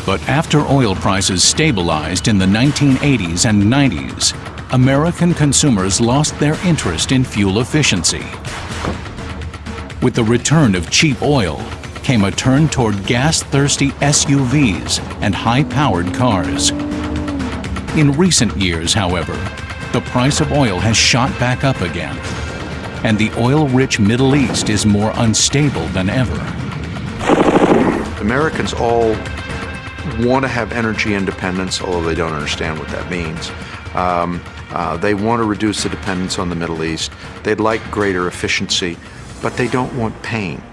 But after oil prices stabilized in the 1980s and 90s, American consumers lost their interest in fuel efficiency. With the return of cheap oil came a turn toward gas-thirsty SUVs and high-powered cars. In recent years, however, the price of oil has shot back up again, and the oil-rich Middle East is more unstable than ever. Americans all want to have energy independence, although they don't understand what that means. Um, uh, they want to reduce the dependence on the Middle East. They'd like greater efficiency, but they don't want pain.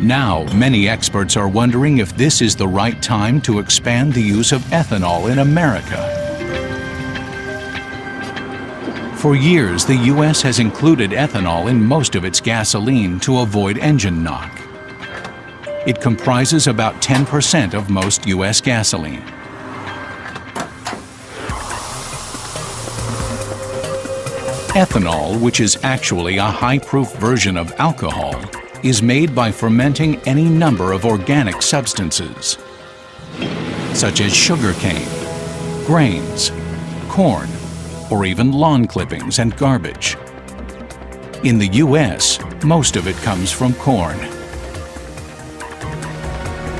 Now, many experts are wondering if this is the right time to expand the use of ethanol in America. For years, the U.S. has included ethanol in most of its gasoline to avoid engine knock. It comprises about 10% of most U.S. gasoline. Ethanol, which is actually a high-proof version of alcohol, is made by fermenting any number of organic substances, such as sugarcane, grains, corn, or even lawn clippings and garbage. In the U.S., most of it comes from corn.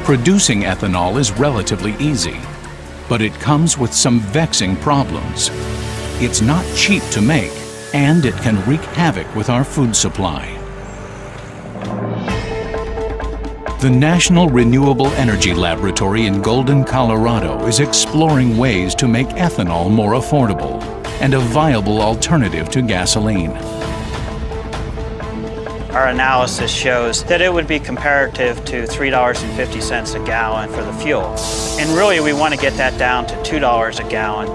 Producing ethanol is relatively easy, but it comes with some vexing problems. It's not cheap to make, and it can wreak havoc with our food supply. The National Renewable Energy Laboratory in Golden, Colorado is exploring ways to make ethanol more affordable and a viable alternative to gasoline. Our analysis shows that it would be comparative to $3.50 a gallon for the fuel. And really we want to get that down to $2 a gallon.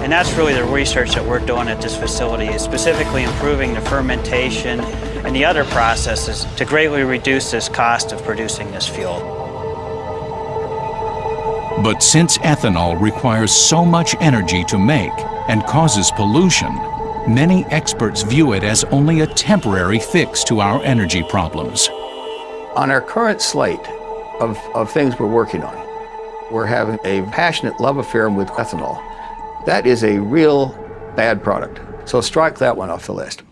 And that's really the research that we're doing at this facility, is specifically improving the fermentation and the other processes to greatly reduce this cost of producing this fuel. But since ethanol requires so much energy to make and causes pollution, many experts view it as only a temporary fix to our energy problems. On our current slate of, of things we're working on, we're having a passionate love affair with ethanol. That is a real bad product. So strike that one off the list.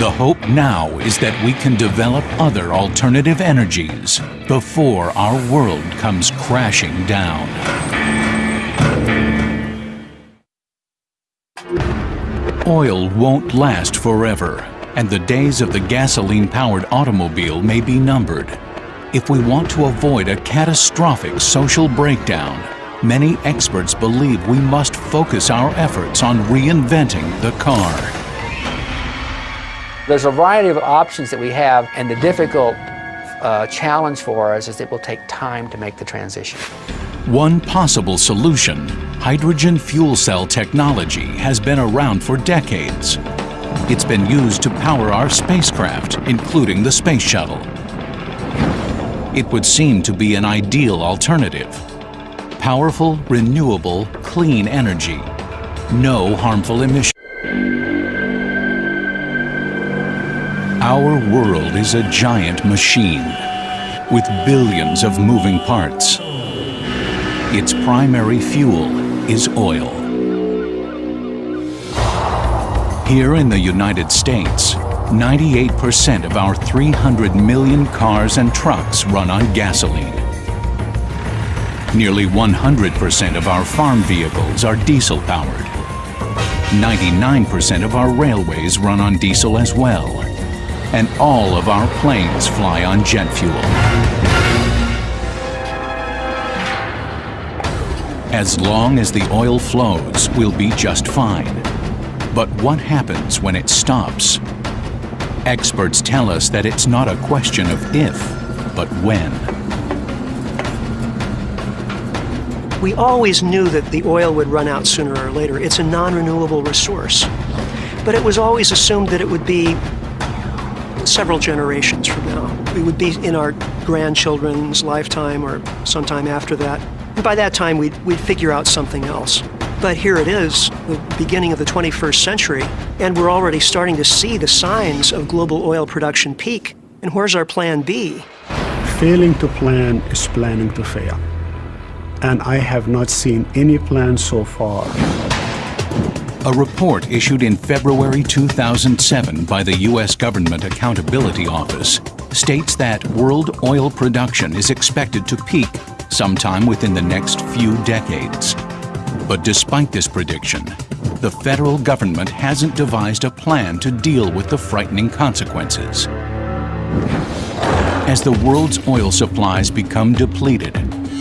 The hope now is that we can develop other alternative energies before our world comes crashing down. Oil won't last forever, and the days of the gasoline-powered automobile may be numbered. If we want to avoid a catastrophic social breakdown, many experts believe we must focus our efforts on reinventing the car. There's a variety of options that we have, and the difficult uh, challenge for us is it will take time to make the transition. One possible solution, hydrogen fuel cell technology, has been around for decades. It's been used to power our spacecraft, including the space shuttle. It would seem to be an ideal alternative. Powerful, renewable, clean energy. No harmful emissions. Our world is a giant machine with billions of moving parts. Its primary fuel is oil. Here in the United States, 98% of our 300 million cars and trucks run on gasoline. Nearly 100% of our farm vehicles are diesel-powered. 99% of our railways run on diesel as well. And all of our planes fly on jet fuel. As long as the oil flows, we'll be just fine. But what happens when it stops? Experts tell us that it's not a question of if, but when. We always knew that the oil would run out sooner or later. It's a non-renewable resource. But it was always assumed that it would be several generations from now. We would be in our grandchildren's lifetime or sometime after that. And by that time, we'd, we'd figure out something else. But here it is, the beginning of the 21st century, and we're already starting to see the signs of global oil production peak. And where's our plan B? Failing to plan is planning to fail. And I have not seen any plan so far. A report issued in February 2007 by the U.S. Government Accountability Office states that world oil production is expected to peak sometime within the next few decades. But despite this prediction, the federal government hasn't devised a plan to deal with the frightening consequences. As the world's oil supplies become depleted,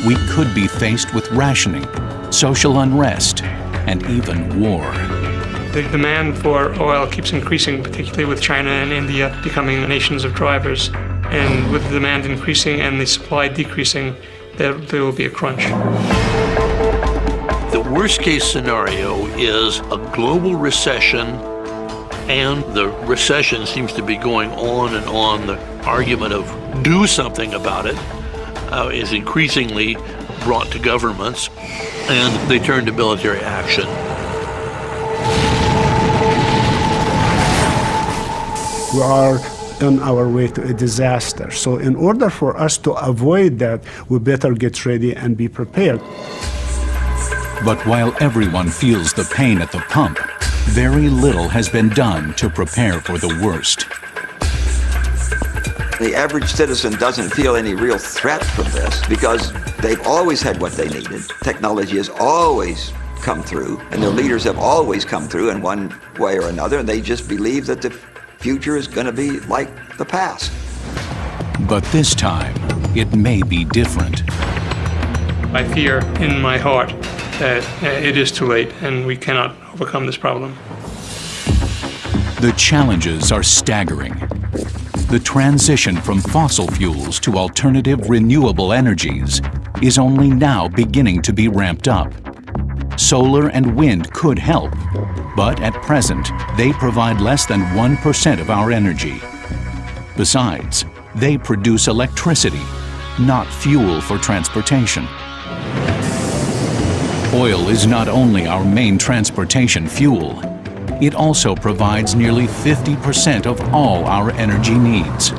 we could be faced with rationing, social unrest, and even war. The demand for oil keeps increasing, particularly with China and India becoming nations of drivers. And with the demand increasing and the supply decreasing, there, there will be a crunch. The worst case scenario is a global recession, and the recession seems to be going on and on. The argument of do something about it uh, is increasingly brought to governments, and they turn to military action. We are on our way to a disaster. So in order for us to avoid that, we better get ready and be prepared. But while everyone feels the pain at the pump, very little has been done to prepare for the worst. The average citizen doesn't feel any real threat from this because they've always had what they needed. Technology has always come through, and their leaders have always come through in one way or another, and they just believe that the future is going to be like the past. But this time, it may be different. I fear in my heart that it is too late and we cannot overcome this problem. The challenges are staggering. The transition from fossil fuels to alternative renewable energies is only now beginning to be ramped up. Solar and wind could help, but at present, they provide less than 1% of our energy. Besides, they produce electricity, not fuel for transportation. Oil is not only our main transportation fuel, it also provides nearly 50% of all our energy needs.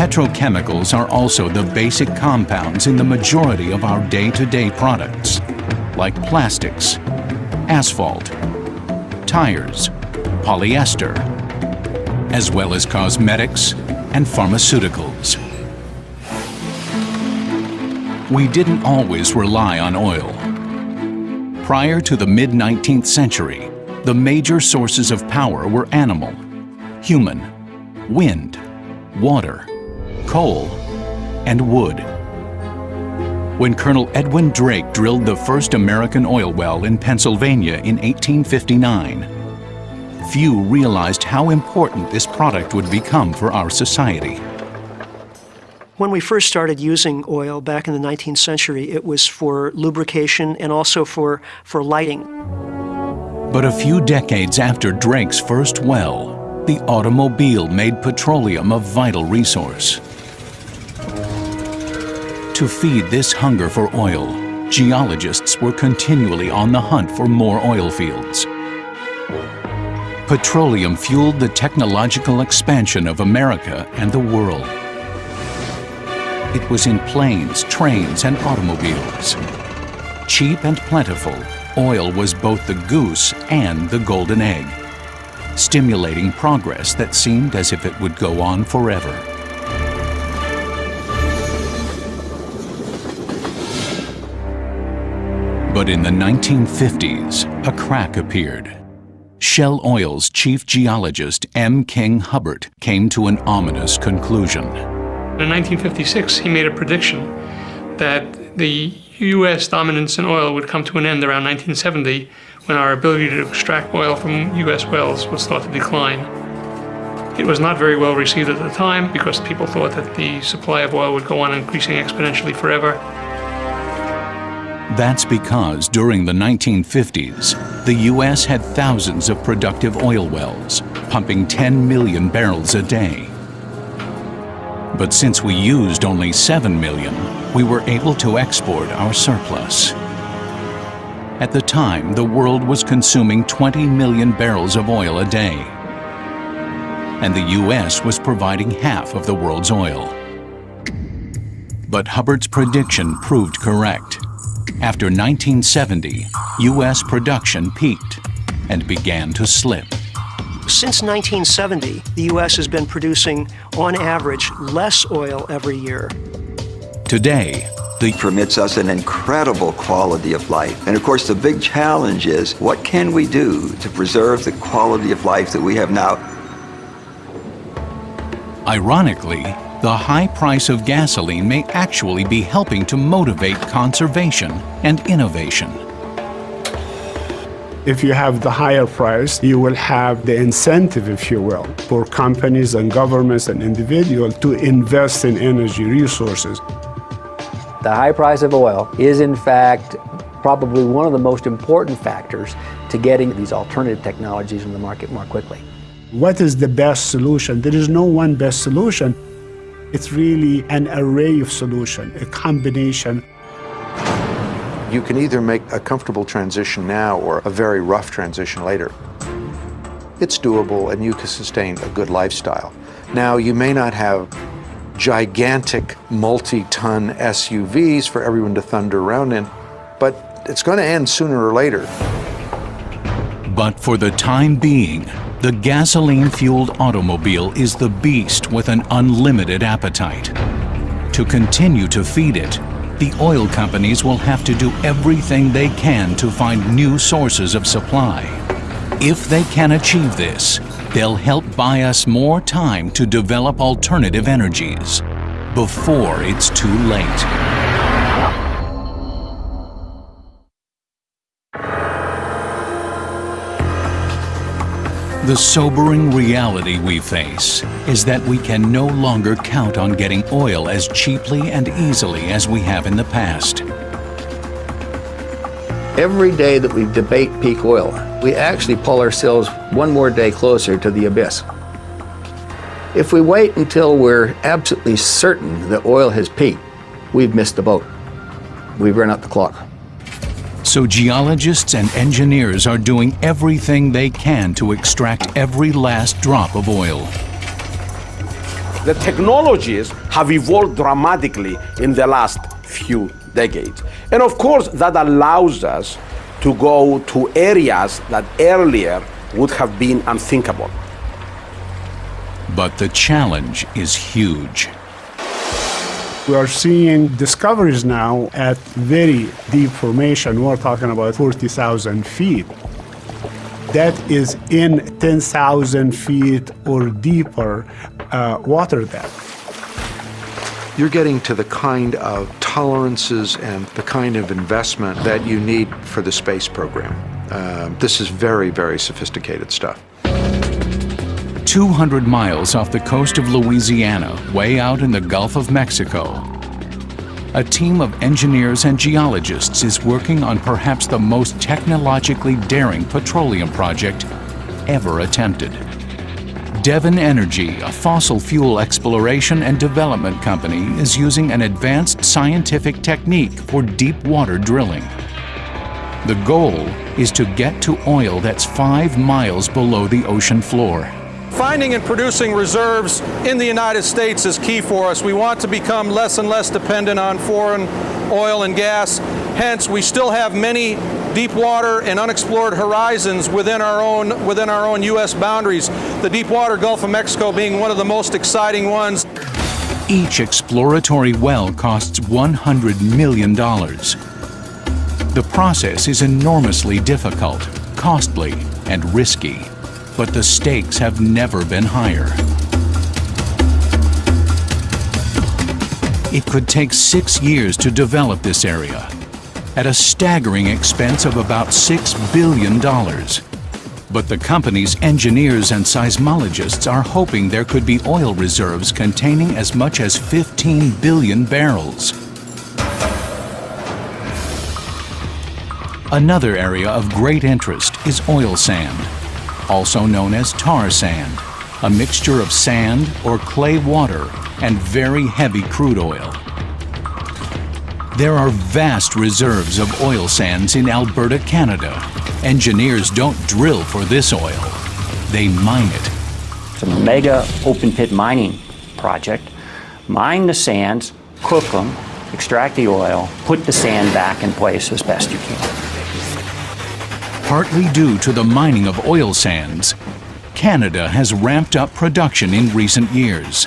Petrochemicals are also the basic compounds in the majority of our day-to-day -day products, like plastics, asphalt, tires, polyester, as well as cosmetics and pharmaceuticals. We didn't always rely on oil. Prior to the mid-19th century, the major sources of power were animal, human, wind, water, coal, and wood. When Colonel Edwin Drake drilled the first American oil well in Pennsylvania in 1859, few realized how important this product would become for our society. When we first started using oil back in the 19th century, it was for lubrication and also for, for lighting. But a few decades after Drake's first well, the automobile made petroleum a vital resource. To feed this hunger for oil, geologists were continually on the hunt for more oil fields. Petroleum fueled the technological expansion of America and the world. It was in planes, trains, and automobiles. Cheap and plentiful, oil was both the goose and the golden egg, stimulating progress that seemed as if it would go on forever. But in the 1950s, a crack appeared. Shell Oil's chief geologist M. King Hubbert came to an ominous conclusion. In 1956, he made a prediction that the U.S. dominance in oil would come to an end around 1970 when our ability to extract oil from U.S. wells would start to decline. It was not very well received at the time because people thought that the supply of oil would go on increasing exponentially forever. That's because during the 1950s, the U.S. had thousands of productive oil wells, pumping 10 million barrels a day. But since we used only 7 million, we were able to export our surplus. At the time, the world was consuming 20 million barrels of oil a day. And the U.S. was providing half of the world's oil. But Hubbert's prediction proved correct. After 1970, U.S. production peaked and began to slip. Since 1970, the U.S. has been producing, on average, less oil every year. Today, the permits us an incredible quality of life. And of course, the big challenge is what can we do to preserve the quality of life that we have now? Ironically, the high price of gasoline may actually be helping to motivate conservation and innovation. If you have the higher price, you will have the incentive, if you will, for companies and governments and individuals to invest in energy resources. The high price of oil is, in fact, probably one of the most important factors to getting these alternative technologies in the market more quickly. What is the best solution? There is no one best solution. It's really an array of solutions, a combination. You can either make a comfortable transition now or a very rough transition later. It's doable and you can sustain a good lifestyle. Now, you may not have gigantic multi-ton SUVs for everyone to thunder around in, but it's going to end sooner or later. But for the time being, the gasoline-fueled automobile is the beast with an unlimited appetite. To continue to feed it, the oil companies will have to do everything they can to find new sources of supply. If they can achieve this, they'll help buy us more time to develop alternative energies before it's too late. The sobering reality we face is that we can no longer count on getting oil as cheaply and easily as we have in the past. Every day that we debate peak oil, we actually pull ourselves one more day closer to the abyss. If we wait until we're absolutely certain that oil has peaked, we've missed the boat. We've run out the clock. So geologists and engineers are doing everything they can to extract every last drop of oil. The technologies have evolved dramatically in the last few decades. And of course, that allows us to go to areas that earlier would have been unthinkable. But the challenge is huge. We are seeing discoveries now at very deep formation. We're talking about 40,000 feet. That is in 10,000 feet or deeper uh, water depth. You're getting to the kind of tolerances and the kind of investment that you need for the space program. Uh, this is very, very sophisticated stuff. 200 miles off the coast of Louisiana, way out in the Gulf of Mexico. A team of engineers and geologists is working on perhaps the most technologically daring petroleum project ever attempted. Devon Energy, a fossil fuel exploration and development company, is using an advanced scientific technique for deep water drilling. The goal is to get to oil that's five miles below the ocean floor. Finding and producing reserves in the United States is key for us. We want to become less and less dependent on foreign oil and gas. Hence, we still have many deep water and unexplored horizons within our own within our own U.S. boundaries. The deep water Gulf of Mexico being one of the most exciting ones. Each exploratory well costs $100 million. The process is enormously difficult, costly, and risky, but the stakes have never been higher. It could take six years to develop this area, at a staggering expense of about $6 billion. But the company's engineers and seismologists are hoping there could be oil reserves containing as much as 15 billion barrels. Another area of great interest is oil sand, also known as tar sand, a mixture of sand or clay water and very heavy crude oil. There are vast reserves of oil sands in Alberta, Canada. Engineers don't drill for this oil, they mine it. It's a mega open pit mining project. Mine the sands, cook them, extract the oil, put the sand back in place as best you can partly due to the mining of oil sands, Canada has ramped up production in recent years.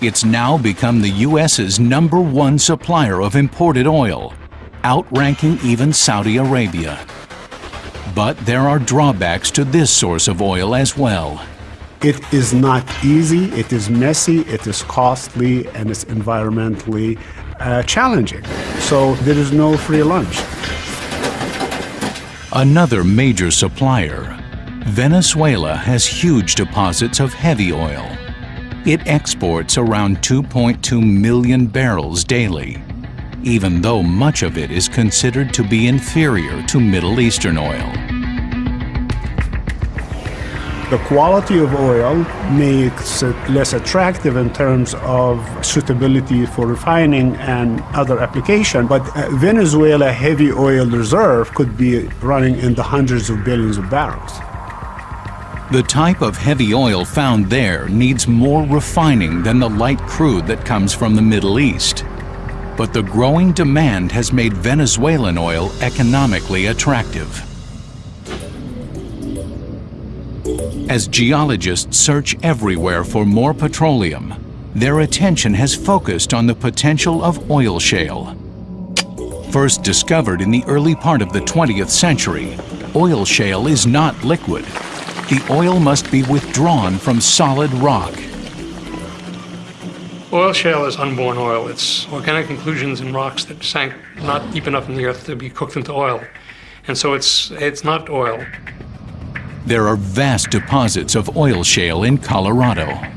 It's now become the U.S.'s number one supplier of imported oil, outranking even Saudi Arabia. But there are drawbacks to this source of oil as well. It is not easy, it is messy, it is costly, and it's environmentally uh, challenging. So there is no free lunch. Another major supplier, Venezuela has huge deposits of heavy oil. It exports around 2.2 million barrels daily, even though much of it is considered to be inferior to Middle Eastern oil. The quality of oil makes it less attractive in terms of suitability for refining and other application, but uh, Venezuela heavy oil reserve could be running in the hundreds of billions of barrels. The type of heavy oil found there needs more refining than the light crude that comes from the Middle East. But the growing demand has made Venezuelan oil economically attractive. As geologists search everywhere for more petroleum, their attention has focused on the potential of oil shale. First discovered in the early part of the 20th century, oil shale is not liquid. The oil must be withdrawn from solid rock. Oil shale is unborn oil. It's organic inclusions in rocks that sank not deep enough in the earth to be cooked into oil. And so it's, it's not oil. There are vast deposits of oil shale in Colorado.